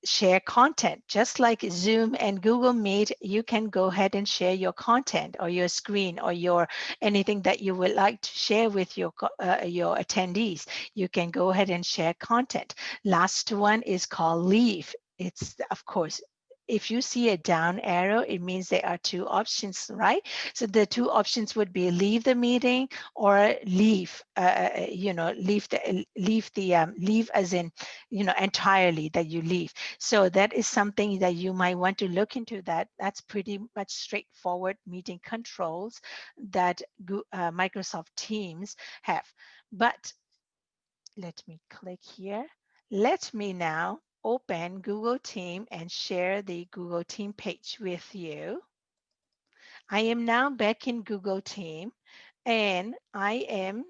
share content. Just like Zoom and Google Meet, you can go ahead and share your content or your screen or your anything that you would like to share with your, uh, your attendees. You can go ahead and share content. Last one is called Leave. It's, of course, if you see a down arrow, it means there are two options, right? So the two options would be leave the meeting or leave, uh, uh you know, leave the, leave the, um, leave as in, you know, entirely that you leave. So that is something that you might want to look into that. That's pretty much straightforward meeting controls that uh, Microsoft Teams have. But let me click here. Let me now open Google Team and share the Google Team page with you. I am now back in Google Team and I am,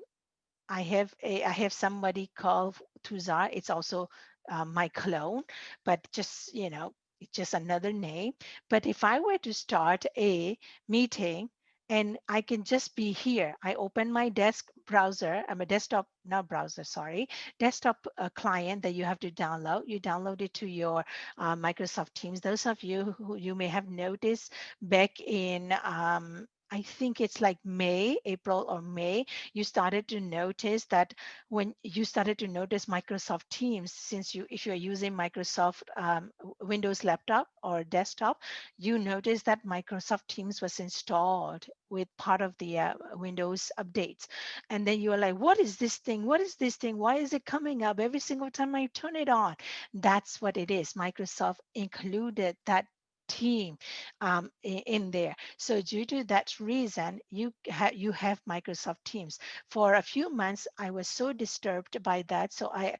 I have a, I have somebody called Tuzar. It's also uh, my clone, but just, you know, it's just another name. But if I were to start a meeting and I can just be here. I open my desk browser. I'm a desktop, not browser, sorry, desktop uh, client that you have to download. You download it to your uh, Microsoft Teams. Those of you who you may have noticed back in um, I think it's like May, April or May, you started to notice that when you started to notice Microsoft Teams, since you, if you're using Microsoft um, Windows laptop or desktop, you notice that Microsoft Teams was installed with part of the uh, Windows updates. And then you are like, what is this thing? What is this thing? Why is it coming up every single time I turn it on? That's what it is. Microsoft included that team um, in there. So due to that reason, you, ha you have Microsoft Teams. For a few months, I was so disturbed by that, so I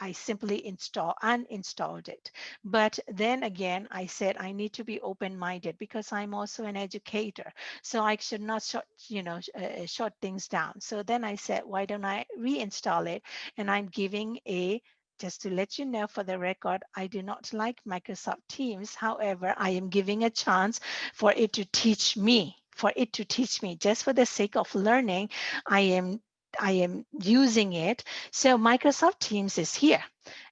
I simply install uninstalled it. But then again, I said I need to be open-minded because I'm also an educator. So I should not you know, uh, shut things down. So then I said, why don't I reinstall it? And I'm giving a just to let you know for the record, I do not like Microsoft Teams. However, I am giving a chance for it to teach me, for it to teach me just for the sake of learning. I am I am using it. So Microsoft Teams is here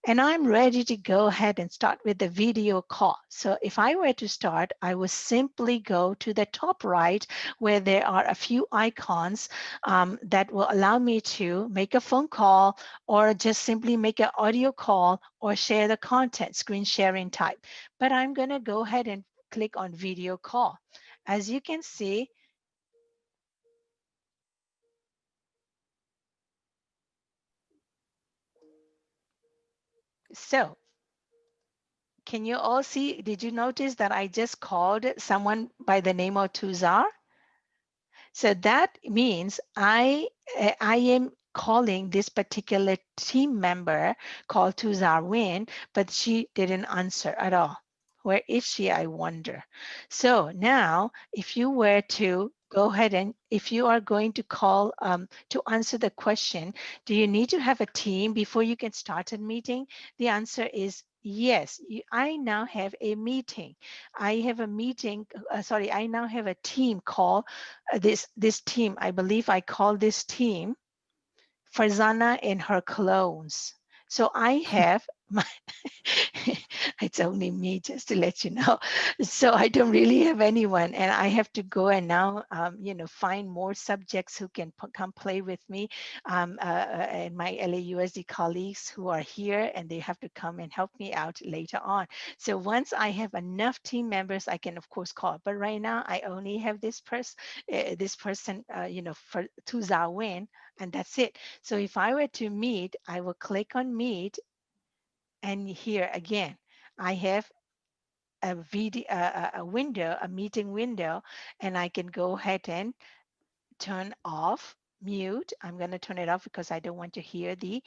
and I'm ready to go ahead and start with the video call. So if I were to start, I would simply go to the top right where there are a few icons um, that will allow me to make a phone call or just simply make an audio call or share the content, screen sharing type. But I'm gonna go ahead and click on video call. As you can see, So can you all see, did you notice that I just called someone by the name of Tuzar? So that means I, eh, I am calling this particular team member called Tuzar Win, but she didn't answer at all. Where is she, I wonder? So now, if you were to go ahead and if you are going to call um, to answer the question, do you need to have a team before you can start a meeting? The answer is yes. I now have a meeting. I have a meeting, uh, sorry, I now have a team call uh, this, this team. I believe I call this team Farzana and her clones. So I have my [laughs] it's only me just to let you know. [laughs] So i don't really have anyone and i have to go and now um, you know find more subjects who can come play with me um, uh, uh and my lausd colleagues who are here and they have to come and help me out later on. So once i have enough team members i can of course call but right now i only have this person uh, this person uh, you know for to Zawin and that's it. So if i were to meet i will click on meet and here again, I have a video, a, a window, a meeting window, and I can go ahead and turn off mute. I'm going to turn it off because I don't want to hear the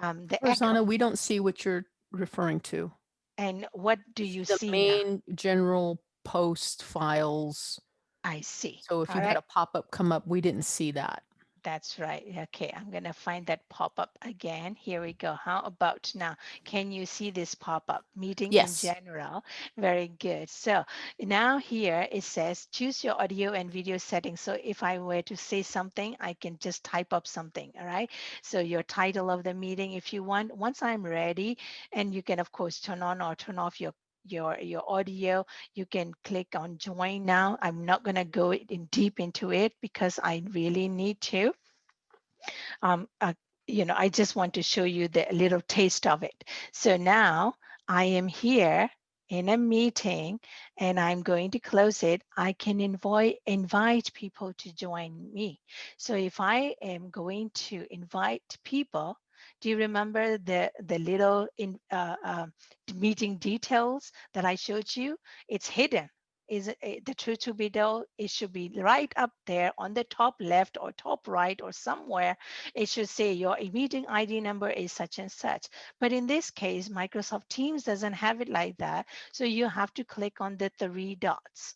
um, the Rosanna, we don't see what you're referring to. And what do you the see? The main now? general post files. I see. So if All you right. had a pop-up come up, we didn't see that. That's right. Okay, I'm going to find that pop-up again. Here we go. How about now? Can you see this pop-up? Meeting yes. in general. Very good. So now here it says choose your audio and video settings. So if I were to say something, I can just type up something. All right. So your title of the meeting, if you want, once I'm ready, and you can of course turn on or turn off your your your audio. You can click on join now. I'm not going to go in deep into it because i really need to. Um uh, you know i just want to show you the little taste of it. So now i am here in a meeting and I'm going to close it, I can invite invite people to join me. So if I am going to invite people, do you remember the the little in uh, uh, meeting details that I showed you? It's hidden is it, the truth to be told, it should be right up there on the top left or top right or somewhere. It should say your meeting ID number is such and such. But in this case, Microsoft Teams doesn't have it like that. So you have to click on the three dots.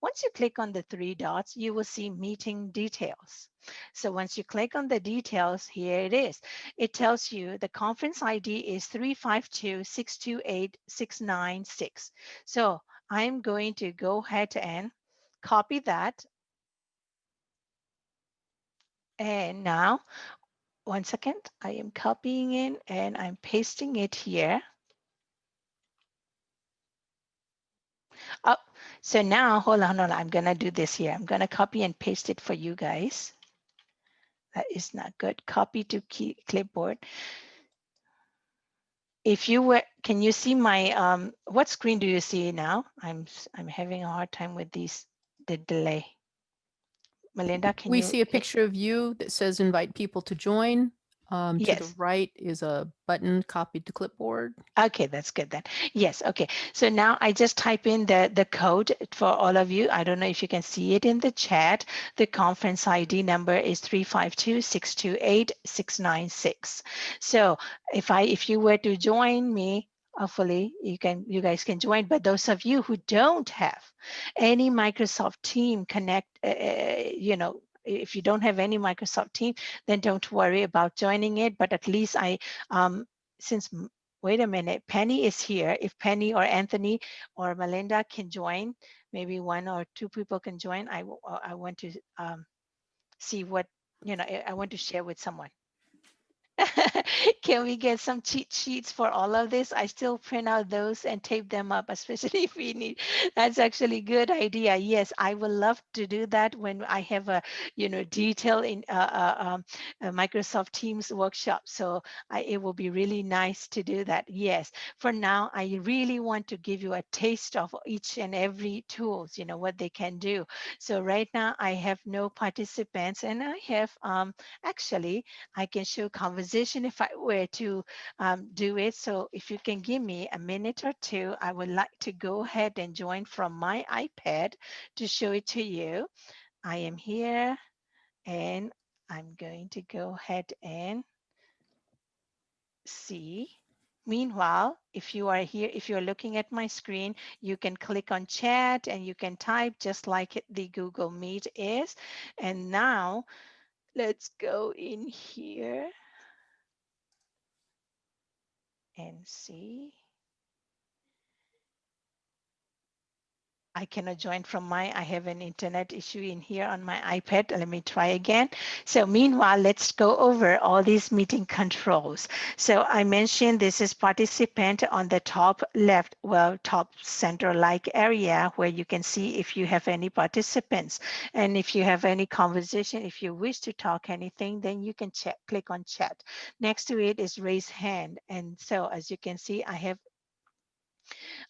Once you click on the three dots, you will see meeting details. So once you click on the details, here it is. It tells you the conference ID is 352-628-696. So I'm going to go ahead and copy that. And now, one second, I am copying it and I'm pasting it here. Oh, so now, hold on, hold on. I'm gonna do this here. I'm gonna copy and paste it for you guys. That is not good. Copy to key, clipboard if you were, can you see my, um, what screen do you see now? I'm, I'm having a hard time with these, the delay. Melinda, can we you? see a picture of you that says invite people to join. Um, to the Yes. right is a button copied to clipboard. Okay, that's good then. Yes, okay. So now I just type in the, the code for all of you. I don't know if you can see it in the chat. The conference ID number is 352-628-696. So if I if you were to join me, hopefully you can you guys can join. But those of you who don't have any Microsoft Team Connect, uh, uh you know, if you don't have any Microsoft team, then don't worry about joining it. But at least I, um, since, wait a minute, Penny is here. If Penny or Anthony or Melinda can join, maybe one or two people can join. I, I want to um, see what, you know, I want to share with someone. [laughs] Can we get some cheat sheets for all of this? I still print out those and tape them up, [laughs] especially if we need. That's actually a good idea. Yes, I would love to do that when I have a, you know, detail in uh, uh, um, Microsoft Teams workshop. So I, it will be really nice to do that. Yes, for now, I really want to give you a taste of each and every tools, you know, what they can do. So right now I have no participants and I have, um, actually, I can show conversation conversation if I were to um, do it. So if you can give me a minute or two, I would like to go ahead and join from my iPad to show it to you. I am here and I'm going to go ahead and see. Meanwhile, if you are here, if you're looking at my screen, you can click on chat and you can type just like the Google Meet is. And now let's go in here and see. I cannot join from my, I have an internet issue in here on my iPad. Let me try again. So meanwhile, let's go over all these meeting controls. So I mentioned this is participant on the top left, well, top center-like area where you can see if you have any participants. And if you have any conversation, if you wish to talk anything, then you can check, click on chat. Next to it is raise hand. And so as you can see, I have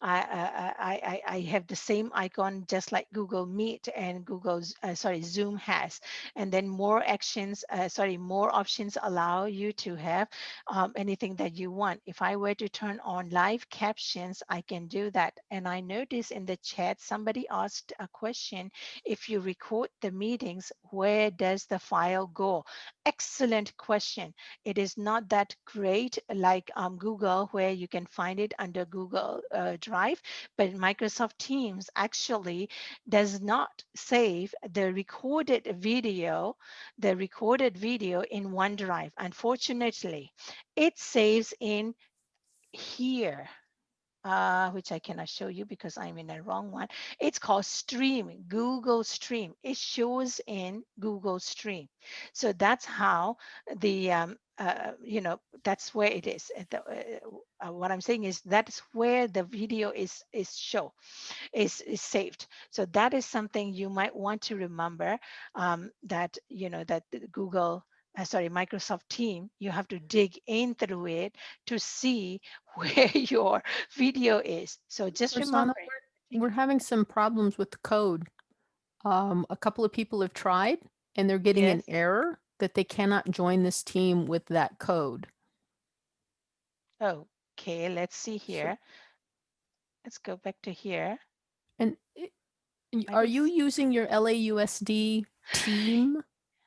I, I, I, have the same icon just like Google Meet and Google's, uh, sorry, Zoom has. And then more actions, uh, sorry, more options allow you to have um, anything that you want. If I were to turn on live captions, I can do that. And I noticed in the chat, somebody asked a question, if you record the meetings, where does the file go? Excellent question. It is not that great like um, Google where you can find it under Google uh, Drive, but Microsoft Teams actually does not save the recorded video, the recorded video in OneDrive. Unfortunately, it saves in here uh, which I cannot show you because I'm in the wrong one. It's called Stream, Google Stream. It shows in Google Stream. So that's how the, um, uh, you know, that's where it is. The, uh, uh, what I'm saying is that's where the video is is show, is, is saved. So that is something you might want to remember um, that, you know, that Google uh, sorry, Microsoft Team, you have to dig in through it to see [laughs] where your video is. So just remember, we're, we're having some problems with the code. Um, a couple of people have tried and they're getting an error that they cannot join this team with that code. okay, let's see here. Let's go back to here. And it- are you using your LAUSD team?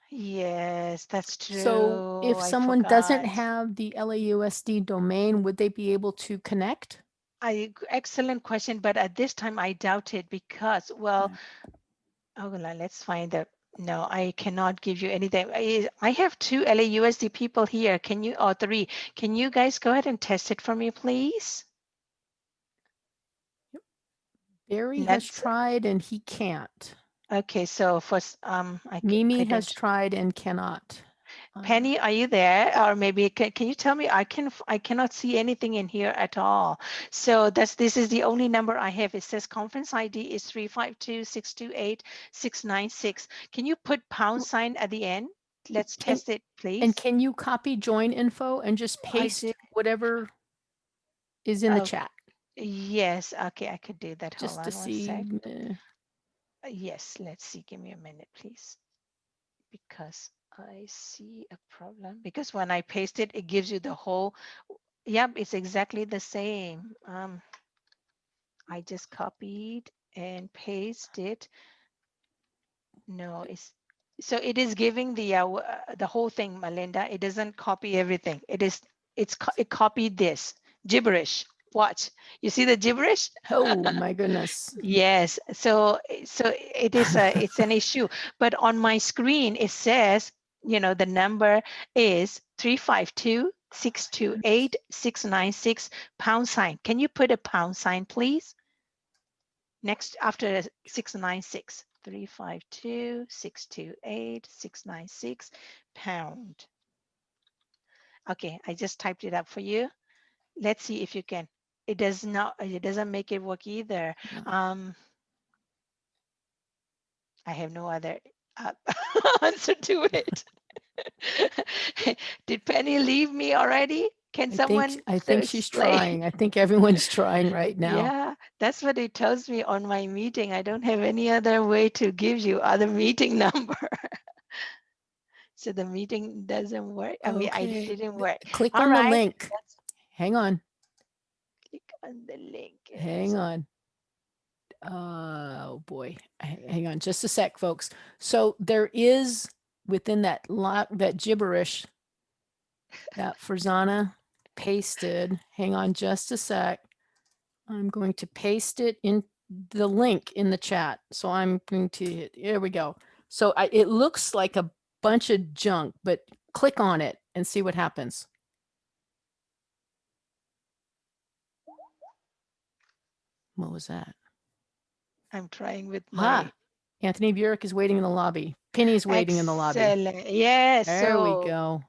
Yes, that's true. So if I someone doesn't have the LAUSD domain, would they be able to connect? I excellent question, but at this time I doubt it because well, oh well, let's find the no, I cannot give you anything. I, I have two LAUSD people here. Can you or three? Can you guys go ahead and test it for me, please? Barry has tried and he can't. Okay, so first, um, I, Mimi has tried and cannot. Penny, are you there? Or maybe can, can you tell me? I can I cannot see anything in here at all. So that's this is the only number I have. It says conference ID is 352-628-696. Can you put pound sign at the end? Let's And- test it, please. And can you copy join info and just paste did. whatever is in the Oh, chat Yes, okay, I could do that. just Hold to on one see? Uh, Yes, let's see. Give me a minute, please. Because I see a problem. Because when I paste it, it gives you the whole. Yep, it's exactly the same. Um, I just copied and pasted. No, it's so it is giving the uh, uh, the whole thing, Melinda. It doesn't copy everything. It is it's co- it copied this gibberish. Watch. You see the gibberish? Oh [laughs] my goodness. Yes, so so it is a it's an issue. But on my screen it says, you know, the number is 352 628 696 pound sign. Can you put a pound sign, please? Next after the 696 352 628 696 pound. Okay, I just typed it up for you. Let's see if you can. It does not, it doesn't make it work either. Um, I have no other Uh, [laughs] answer to it. [laughs] Did Penny leave me already? Can I someone? think, I think she's explain? trying. I think everyone's [laughs] trying right now. Yeah, that's what it tells me on my meeting. I don't have any other way to give you other meeting number. So the meeting doesn't work. I mean, I didn't work. Click All on right, the link. Let's Hang on. click on the link. Hang on. Oh boy. Hang on just a sec, folks. So there is within that lot, that gibberish that Farzana pasted. Hang on just a sec. I'm going to paste it in the link in the chat. So I'm going to hit, here we go. So I, it looks like a bunch of junk, but click on it and see what happens. What was that? I'm trying with my. Ha! Anthony Burek is waiting in the lobby. Penny's waiting in the lobby. Yes. There so, we go.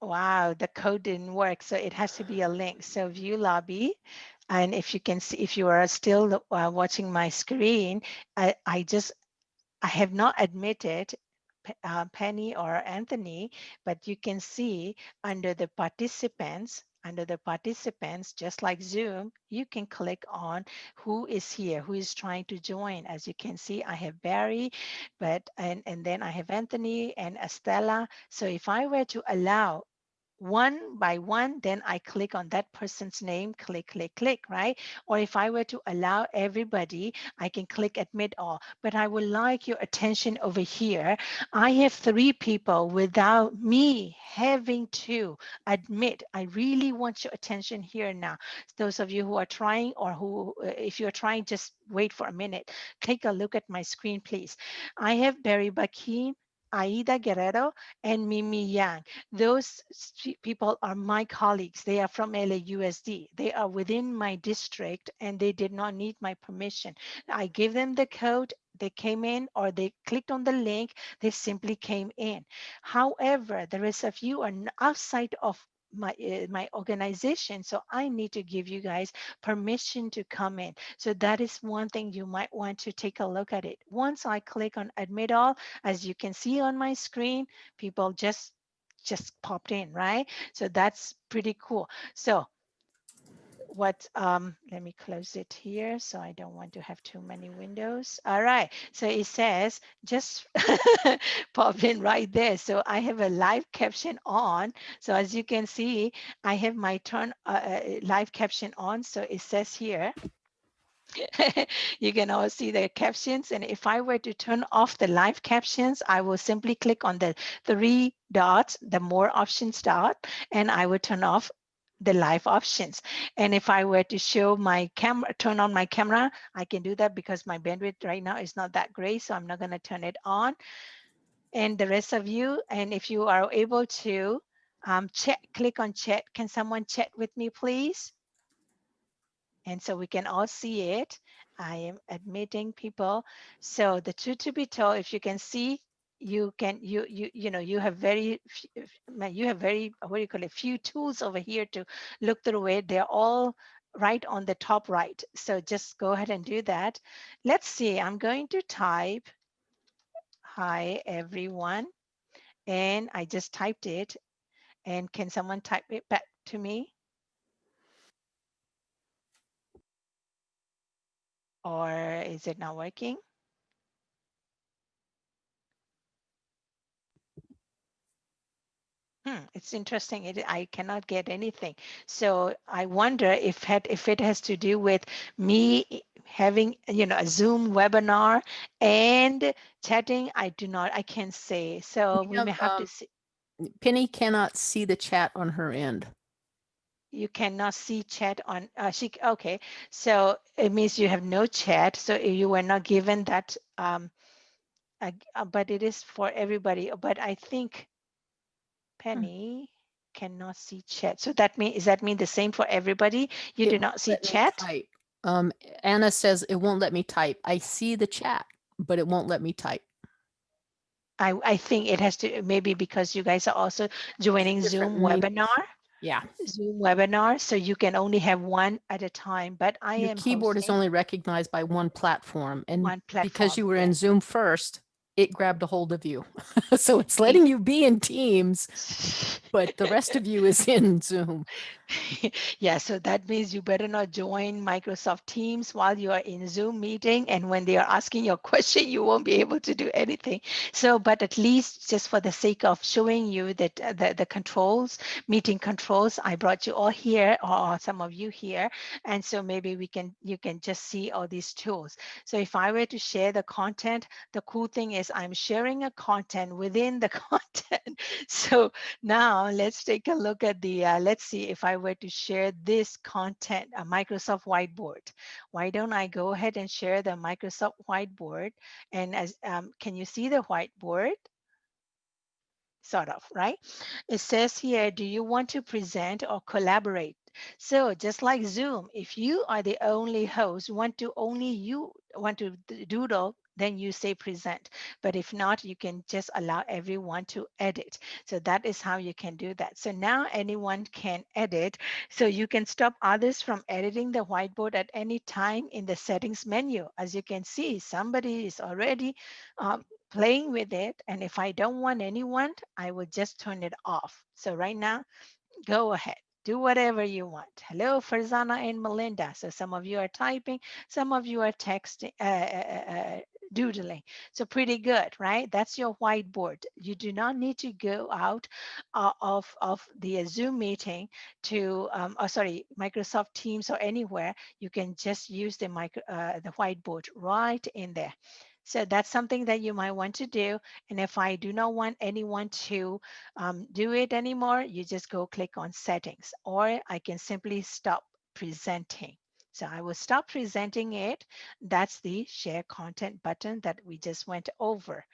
Wow, the code didn't work, so it has to be a link. So view lobby, and if you can see, if you are still uh, watching my screen, I, I just, I have not admitted uh, Penny or Anthony, but you can see under the participants, under the participants, just like Zoom, you can click on who is here, who is trying to join. As you can see, I have Barry, but and and then I have Anthony and Estella. So if I were to allow one by one, then I click on that person's name, click, click, click, right? Or if I were to allow everybody, I can click admit all. But I would like your attention over here. I have three people without me having to admit. I really want your attention here now. Those of you who are trying or who, uh, if you're trying, just wait for a minute. Take a look at my screen, please. I have Barry Bakin, Aida Guerrero, and Mimi Yang. Mm-hmm. Those people are my colleagues. They are from LAUSD. They are within my district and they did not need my permission. I gave them the code. They came in or they clicked on the link. They simply came in. However, the rest of you are outside of my uh, my organization so i need to give you guys permission to come in so that is one thing you might want to take a look at it once i click on admit all as you can see on my screen, people just just popped in, right? So that's pretty cool. So what um let me close it here so i don't want to have too many windows. All right so it says just [laughs] pop in right there. So i have a live caption on. So as you can see i have my turn uh, uh live caption on. So it says here [laughs] you can all see the captions. And if I were to turn off the live captions I will simply click on the three dots the more options dot and I will turn off the live options. And if I were to show my camera, turn on my camera, I can do that because my bandwidth right now is not that great. So I'm not going to turn it on. And the rest of you, and if you are able to um, chat, click on chat. Can someone chat with me, please? And so we can all see it. I am admitting people. So the truth to be told, if you can see, you can you you you know you have very you have very what do you call it few tools over here to look through it they're all right on the top right. So just go ahead and do that. Let's see i'm going to type hi everyone and i just typed it. And can someone type it back to me? Or is it not working Hmm, it's interesting. It, I cannot get anything. So I wonder if had, if it has to do with me having you know a Zoom webinar and chatting. I do not. I can't say. So we, we have, may have um, to see. Penny cannot see the chat on her end. You cannot see chat on uh, she. Okay, so it means you have no chat. So you were not given that. Um, uh, but it is for everybody. But I think Hmm. Penny cannot see chat. So that mean is that mean the same for everybody? You it do not see chat? Um, Anna says it won't let me type. I see the chat, but it won't let me type. I, I think it has to maybe because you guys are also joining Zoom webinar. Yeah. Zoom webinar, so you can only have one at a time. But I Your am keyboard is only recognized by one platform, and one platform, because you were yeah. in Zoom first, it grabbed a hold of you. [laughs] so it's letting you be in Teams, but the rest of you is in [laughs] Zoom. yeah, so that means you better not join Microsoft Teams while you are in Zoom meeting. And when they are asking your [laughs] question, you won't be able to do anything. So, but at least just for the sake of showing you that uh, the, the controls, meeting controls, I brought you all here or some of you here. And so maybe we can, you can just see all these tools. So if I were to share the content, the cool thing is I'm sharing a content within the [laughs] content. So now let's take a look at the, uh, let's see if I I were to share this content, a Microsoft whiteboard, why don't I go ahead and share the Microsoft whiteboard? And as um, can you see the whiteboard? Sort of, right? It says here, do you want to present or collaborate? So just like Zoom, if you are the only host, want to only you want to doodle then you say present. But if not, you can just allow everyone to edit. So that is how you can do that. So now anyone can edit. So you can stop others from editing the whiteboard at any time in the settings menu. As you can see, somebody is already um, playing with it. And if I don't want anyone, I will just turn it off. So right now, go ahead do whatever you want. Hello, Farzana and Melinda. So some of you are typing, some of you are texting, uh, uh, uh, uh doodling. So pretty good, right? That's your whiteboard. You do not need to go out uh, of, of the Zoom meeting to, um, oh, sorry, Microsoft Teams or anywhere. You can just use the, micro, uh, the whiteboard right in there. So that's something that you might want to do. And if I do not want anyone to um, do it anymore, you just go click on settings, or I can simply stop presenting. So I will stop presenting it. That's the share content button that we just went over.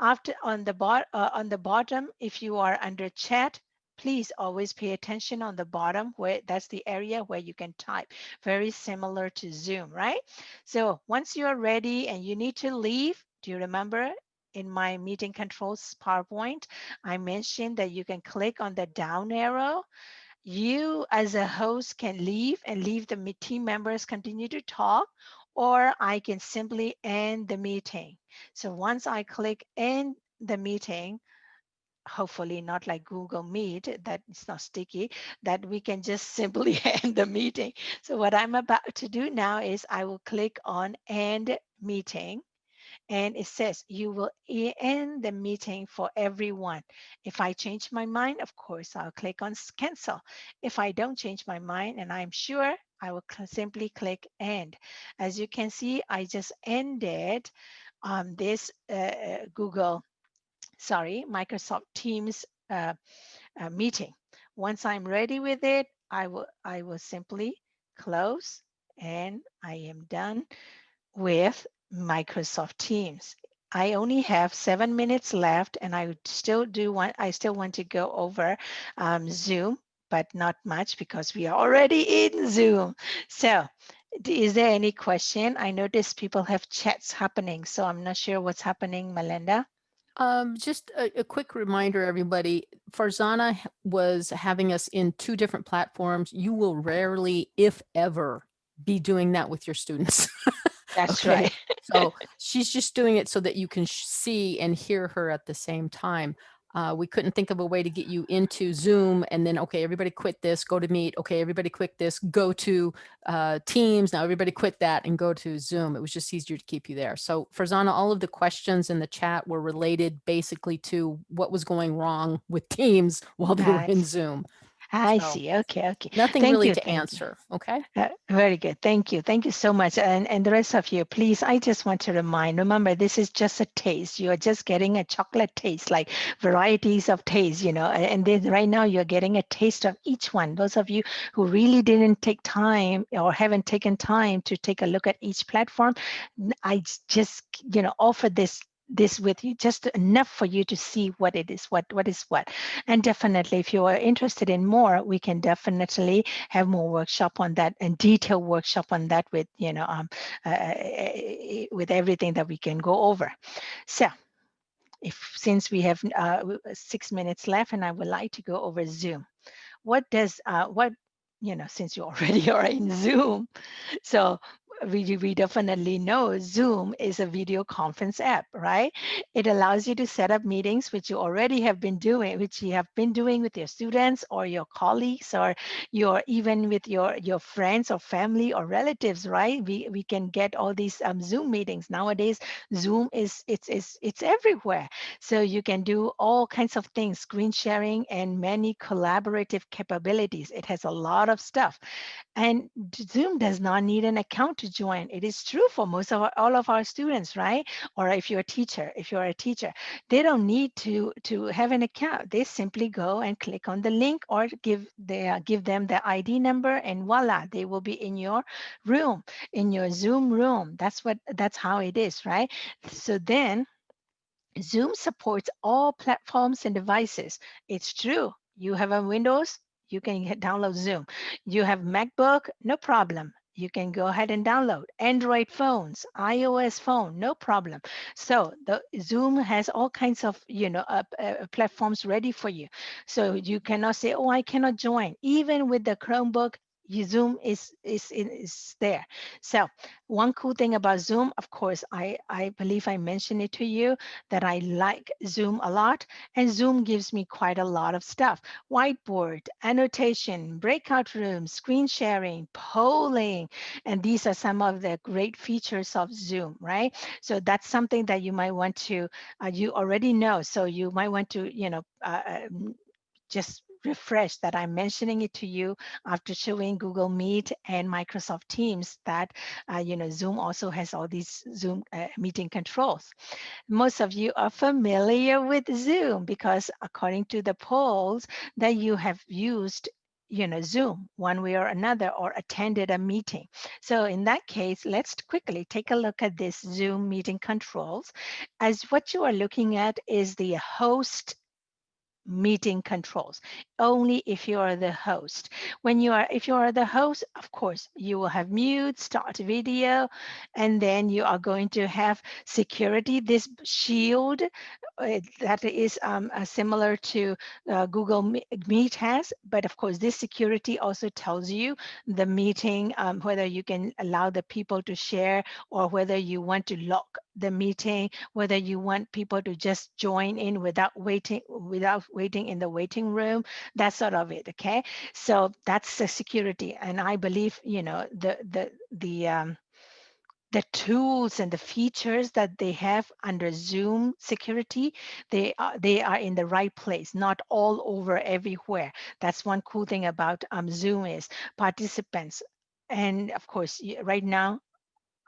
After on the, uh, on the bottom, if you are under chat, please always pay attention on the bottom where that's the area where you can type very similar to zoom right so once you're ready and you need to leave do you remember in my meeting controls PowerPoint, I mentioned that you can click on the down arrow you as a host can leave and leave the team members continue to talk or I can simply end the meeting. So once I click end the meeting, hopefully not like Google Meet that it's not sticky, that we can just simply [laughs] end the meeting. So what I'm about to do now is I will click on end meeting and it says you will end the meeting for everyone. If I change my mind, of course, I'll click on cancel. If I don't change my mind and I'm sure, I will simply click end. As you can see, I just ended um, this uh, uh Google, sorry, Microsoft Teams uh, uh, meeting. Once I'm ready with it, I will, I will simply close and I am done with Microsoft Teams. I only have seven minutes left and I still do want, I still want to go over um, Zoom, but not much because we are already in Zoom. So is there any question? I notice people have chats happening, so I'm not sure what's happening, Melinda. Um, just a, a, quick reminder, everybody, Farzana was having us in two different platforms. You will rarely, if ever, be doing that with your students. [laughs] That's okay? right. [laughs] so she's just doing it so that you can see and hear her at the same time. Uh, we couldn't think of a way to get you into Zoom and then, okay, everybody quit this, go to Meet. Okay, everybody quit this, go to uh, Teams. Now everybody quit that and go to Zoom. It was just easier to keep you there. So Farzana, all of the questions in the chat were related basically to what was going wrong with Teams [laughs] while they were in Zoom. I so see. Okay, okay. Nothing Thank really you. to answer. You. Okay. Uh, very good. Thank you. Thank you so much. And and the rest of you, please, I just want to remind, remember, this is just a taste. You are just getting a chocolate taste, like varieties of taste, you know, and then right now you're getting a taste of each one. Those of you who really didn't take time or haven't taken time to take a look at each platform, I just, you know, offer this this with you just enough for you to see what it is what what is what. And definitely if you are interested in more we can definitely have more workshop on that and detailed workshop on that with you know um, uh, uh, uh, with everything that we can go over. So if since we have uh, six minutes left and I would like to go over Zoom what does uh, what you know since you [laughs] already are in Zoom so we, we definitely know Zoom is a video conference app, right? It allows you to set up meetings, which you already have been doing, which you have been doing with your students or your colleagues or your even with your, your friends or family or relatives, right? We, we can get all these um, Zoom meetings. Nowadays, Zoom is it's, it's, it's everywhere. So you can do all kinds of things, screen sharing and many collaborative capabilities. It has a lot of stuff. And Zoom does not need an account to join. It is true for most of our, all of our students, right? Or if you're a teacher, if you're a teacher, they don't need to to have an account. They simply go and click on the link or give they give them the ID number and voila, they will be in your room, in your Zoom room. That's what that's how it is, right? So then Zoom supports all platforms and devices. It's true. You have a Windows, you can download Zoom. You have MacBook, no problem you can go ahead and download. Android phones ios phone no problem. So the zoom has all kinds of you know uh, uh, platforms ready for you. So you cannot say oh i cannot join. Even with the chromebook Zoom is, is, is there. So one cool thing about Zoom, of course, I, I believe I mentioned it to you that I like Zoom a lot and Zoom gives me quite a lot of stuff. Whiteboard, annotation, breakout rooms, screen sharing, polling, and these are some of the great features of Zoom, right? So that's something that you might want to, uh, you already know. So you might want to, you know, uh, um, just refresh that I'm mentioning it to you after showing Google Meet and Microsoft Teams that, uh, you know, Zoom also has all these Zoom uh, meeting controls. Most of you are familiar with Zoom because according to the polls that you have used you know, Zoom one way or another or attended a meeting. So in that case, let's quickly take a look at this Zoom meeting controls. As what you are looking at is the host meeting controls only if you are the host. When you are if you are the host of course you will have mute start video and then you are going to have security this shield uh, that is um, uh, similar to uh, google meet has but of course this security also tells you the meeting um, whether you can allow the people to share or whether you want to lock the meeting, whether you want people to just join in without waiting, without waiting in the waiting room, that sort of it. Okay, so that's the security, and I believe you know the the the um, the tools and the features that they have under Zoom security, they are, they are in the right place, not all over everywhere. That's one cool thing about um, Zoom is participants. And of course, right now,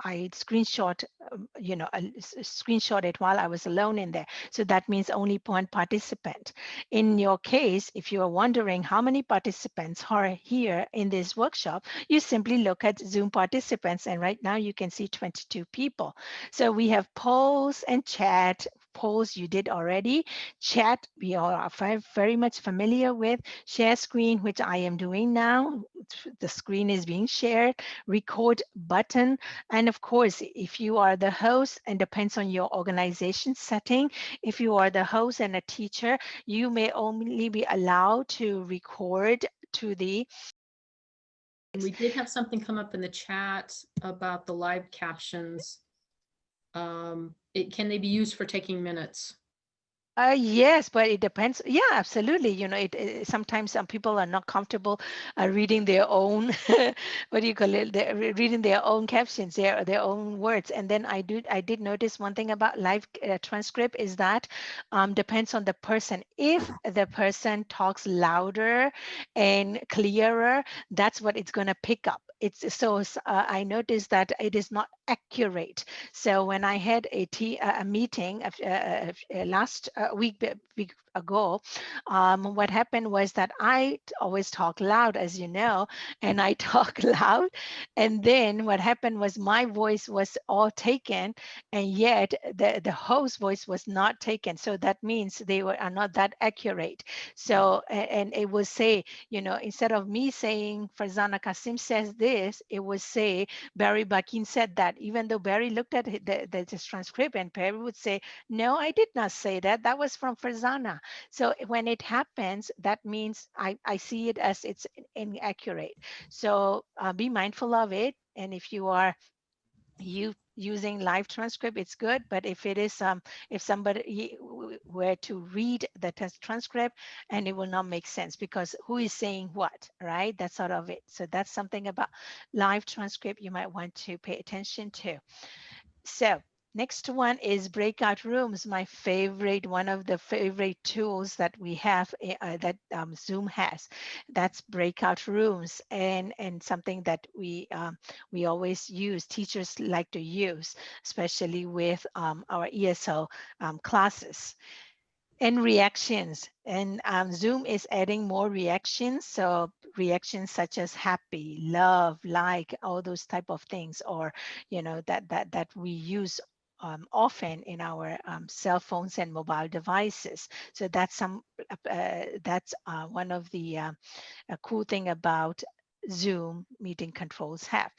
I screenshot, um, you know, screenshot it while I was alone in there. So that means only one participant. In your case, if you are wondering how many participants are here in this workshop, you simply look at Zoom participants. And right now you can see 22 people. So we have polls and chat polls you did already. Chat, we are very much familiar with. Share screen, which I am doing now. The screen is being shared. Record button. And of course, if you are the host, and depends on your organization setting, if you are the host and a teacher, you may only be allowed to record to the We did have something come up in the chat about the live captions. Um, it, can they be used for taking minutes? Uh, yes, but it depends. Yeah, absolutely. You know, it, it sometimes some people are not comfortable uh, reading their own, [laughs] what do you call it? They're reading their own captions, their their own words. And then I do I did notice one thing about live uh, transcript is that um, depends on the person. If the person talks louder and clearer, that's what it's going to pick up it's so uh, I noticed that it is not accurate. So when I had a, tea, a meeting uh, uh, last week, week ago, um, what happened was that I always talk loud, as you know, and I [laughs] talk loud. And then what happened was my voice was all taken, and yet the, the host voice was not taken. So that means they were are not that accurate. So, and it will say, you know, instead of me saying Farzana Kasim says this, it would say Barry Bakin said that, even though Barry looked at the, the, transcript and Barry would say, no, I did not say that. That was from Farzana. So when it happens, that means I, I see it as it's inaccurate. So uh, be mindful of it. And if you are you using live transcript, it's good. But if it is, um, if somebody were to read the transcript and it will not make sense because who is saying what, right? That's sort of it. So that's something about live transcript you might want to pay attention to. So Next one is breakout rooms, my favorite, one of the favorite tools that we have eh, uh, that um, Zoom has. That's breakout rooms and, and something that we, um, we always use, teachers like to use, especially with um, our ESL um, classes and reactions and um, zoom is adding more reactions so reactions such as happy love like all those type of things or you know that that that we use um, often in our um, cell phones and mobile devices. So that's some uh, that's uh, one of the uh, cool thing about Zoom meeting controls have.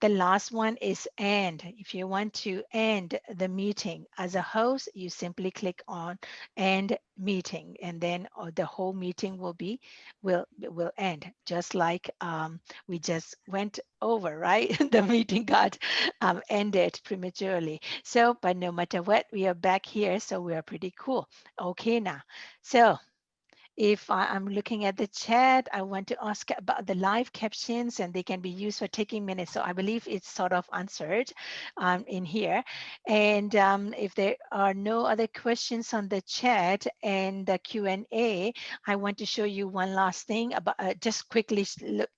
The last one is end. If you want to end the meeting as a host, you simply click on end meeting and then uh, the whole meeting will be will will end just like um, we just went over, right? [laughs] the meeting got um, ended prematurely. So, but no matter what, we are back here. So we are pretty cool. Okay now. So if I, am looking at the chat, I want to ask about the live captions and they can be used for taking minutes. So I believe it's sort of answered um, in here. And um, if there are no other questions on the chat and the Q&A, I want to show you one last thing about uh, just quickly,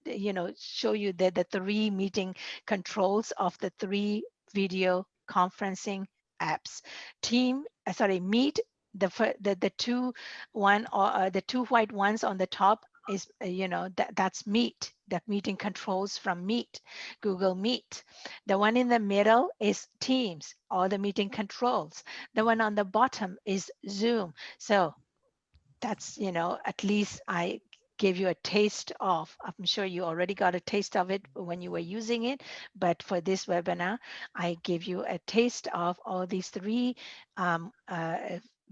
you know, show you the, the three meeting controls of the three video conferencing apps. Team, uh, sorry, Meet, the the the two one or uh, the two white ones on the top is uh, you know that that's meet that meeting controls from meet google meet. The one in the middle is teams all the meeting controls. The one on the bottom is zoom. So that's you know at least i gave you a taste of i'm sure you already got a taste of it when you were using it but for this webinar i gave you a taste of all these three um, uh,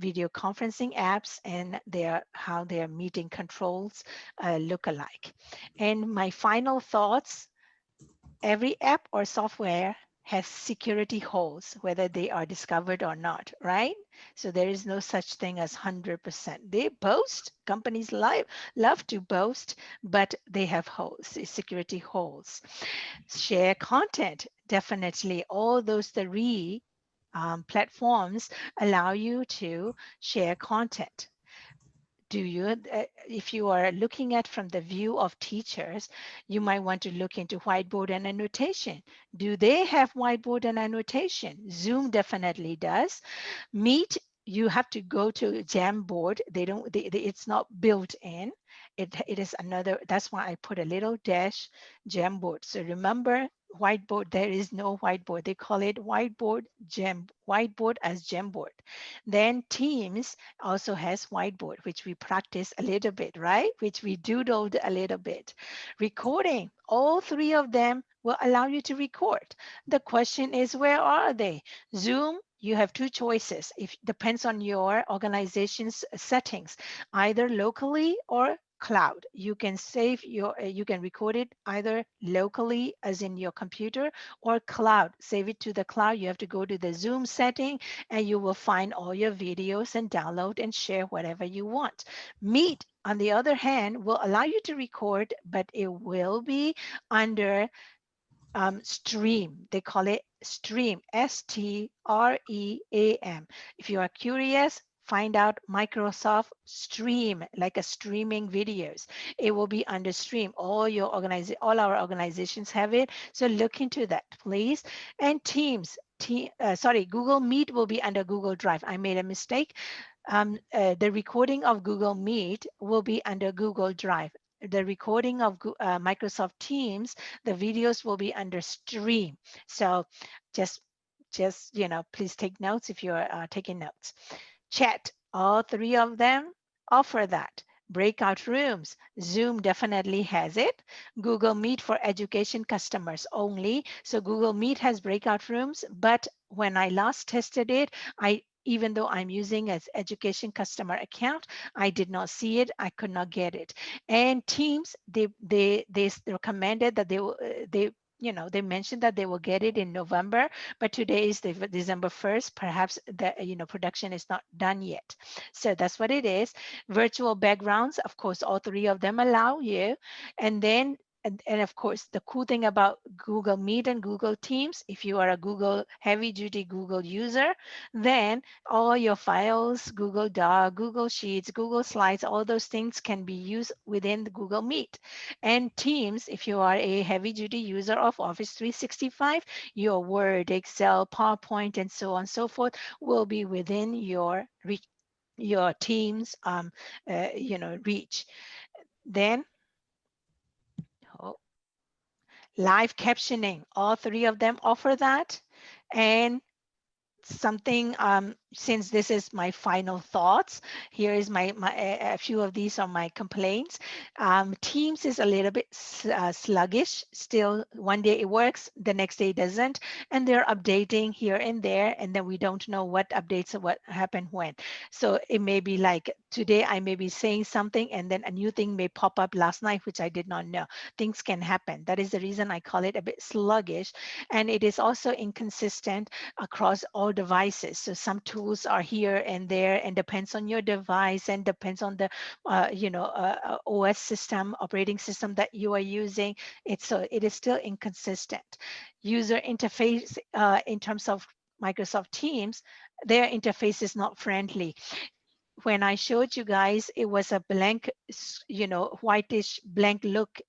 video conferencing apps and their how their meeting controls uh, look alike. And my final thoughts, every app or software has security holes, whether they are discovered or not, right? So there is no such thing as 100%. They boast, companies love, love to boast, but they have holes, security holes. Share content, definitely all those three um, platforms allow you to share content. Do you uh, if you are looking at from the view of teachers you might want to look into whiteboard and annotation. Do they have whiteboard and annotation? Zoom definitely does. Meet you have to go to jamboard. They don't they, they, it's not built in. It, it is another that's why i put a little dash jamboard. So remember whiteboard there is no whiteboard. They call it whiteboard gem whiteboard as jamboard then teams also has whiteboard which we practice a little bit right? Which we doodled a little bit. Recording all three of them will allow you to record. The question is where are they? Zoom you have two choices. If depends on your organization's settings either locally or cloud. You can save your, uh, you can record it either locally as in your computer or cloud. Save it to the cloud. You have to go to the Zoom setting and you will find all your videos and download and share whatever you want. Meet, on the other hand, will allow you to record, but it will be under um, stream. They call it stream, S-T-R-E-A-M. If you are curious, find out Microsoft Stream, like a streaming videos. It will be under Stream. All your organization, all our organizations have it. So look into that, please. And Teams, team, uh, sorry, Google Meet will be under Google Drive. I made a mistake. Um, uh, the recording of Google Meet will be under Google Drive. The recording of uh, Microsoft Teams, the videos will be under Stream. So just, just you know, please take notes if you're uh, taking notes. Chat, all three of them offer that. Breakout rooms, Zoom definitely has it. Google Meet for education customers only. So Google Meet has breakout rooms, but when I last tested it, I even though I'm using as education customer account, I did not see it. I could not get it. And Teams, they they they recommended that they uh, they you know, they mentioned that they will get it in November, but today is the December 1st. Perhaps the, you know, production is not done yet. So that's what it is. Virtual backgrounds, of course, all three of them allow you. And then and, and of course, the cool thing about Google Meet and Google Teams, if you are a Google heavy duty Google user, then all your files, Google Doc, Google Sheets, Google Slides, all those things can be used within Google Meet. And Teams, if you are a heavy duty user of Office 365, your Word, Excel, PowerPoint, and so on and so forth will be within your your Teams, um, uh, you know, reach. Then live captioning. All three of them offer that. And something um, since this is my final thoughts here is my, my a few of these are my complaints. Um, teams is a little bit uh, sluggish. Still one day it works the next day it doesn't. And they're updating here and there and then we don't know what updates what happened when. So it may be like today i may be saying something and then a new thing may pop up last night which i did not know. Things can happen. That is the reason i call it a bit sluggish. And it is also inconsistent across all devices. So some tools tools are here and there and depends on your device and depends on the uh, you know uh, uh OS system operating system that you are using it's so it is still inconsistent. User interface uh, in terms of Microsoft Teams their interface is not friendly. When I showed you guys, it was a blank, you know, whitish blank look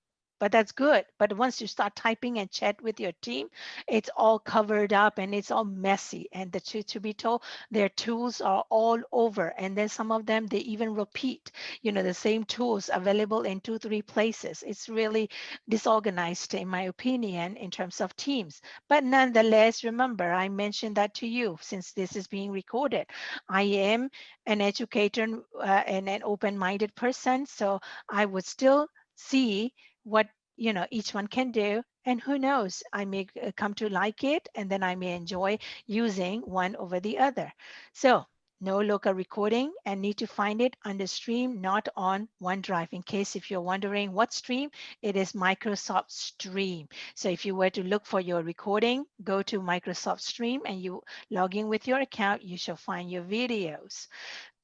but that's good. But once you start typing and chat with your team, it's all covered up and it's all messy. And the truth to be told, their tools are all over. And then some of them, they even repeat, you know, the same tools available in two, three places. It's really disorganized, in my opinion, in terms of teams. But nonetheless, remember, I mentioned that to you since this is being recorded. I am an educator uh, and an open-minded person. So I would still see what you know each one can do and who knows i may uh, come to like it and then i may enjoy using one over the other so no local recording and need to find it the stream, not on OneDrive. In case if you're wondering what stream, it is Microsoft Stream. So if you were to look for your recording, go to Microsoft Stream and you log in with your account, you shall find your videos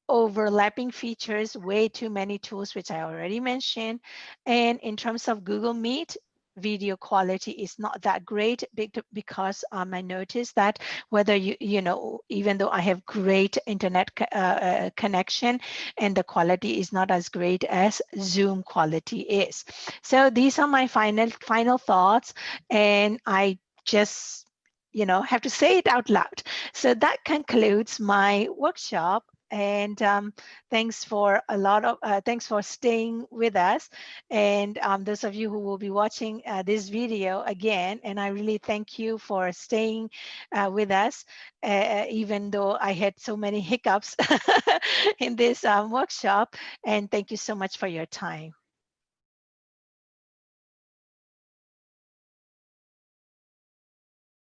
overlapping features, way too many tools, which I already mentioned. And in terms of Google Meet, video quality is not that great because um, I noticed that whether you, you know, even though I have great internet uh, uh, connection and the quality is not as great as Zoom quality is. So these are my final, final thoughts. And I just you know, have to say it out loud. So that concludes my workshop and um, thanks for a lot of uh, thanks for staying with us. And um, those of you who will be watching uh, this video again and I really thank you for staying uh, with us uh, even though I had so many hiccups [laughs] in this um, workshop. And thank you so much for your time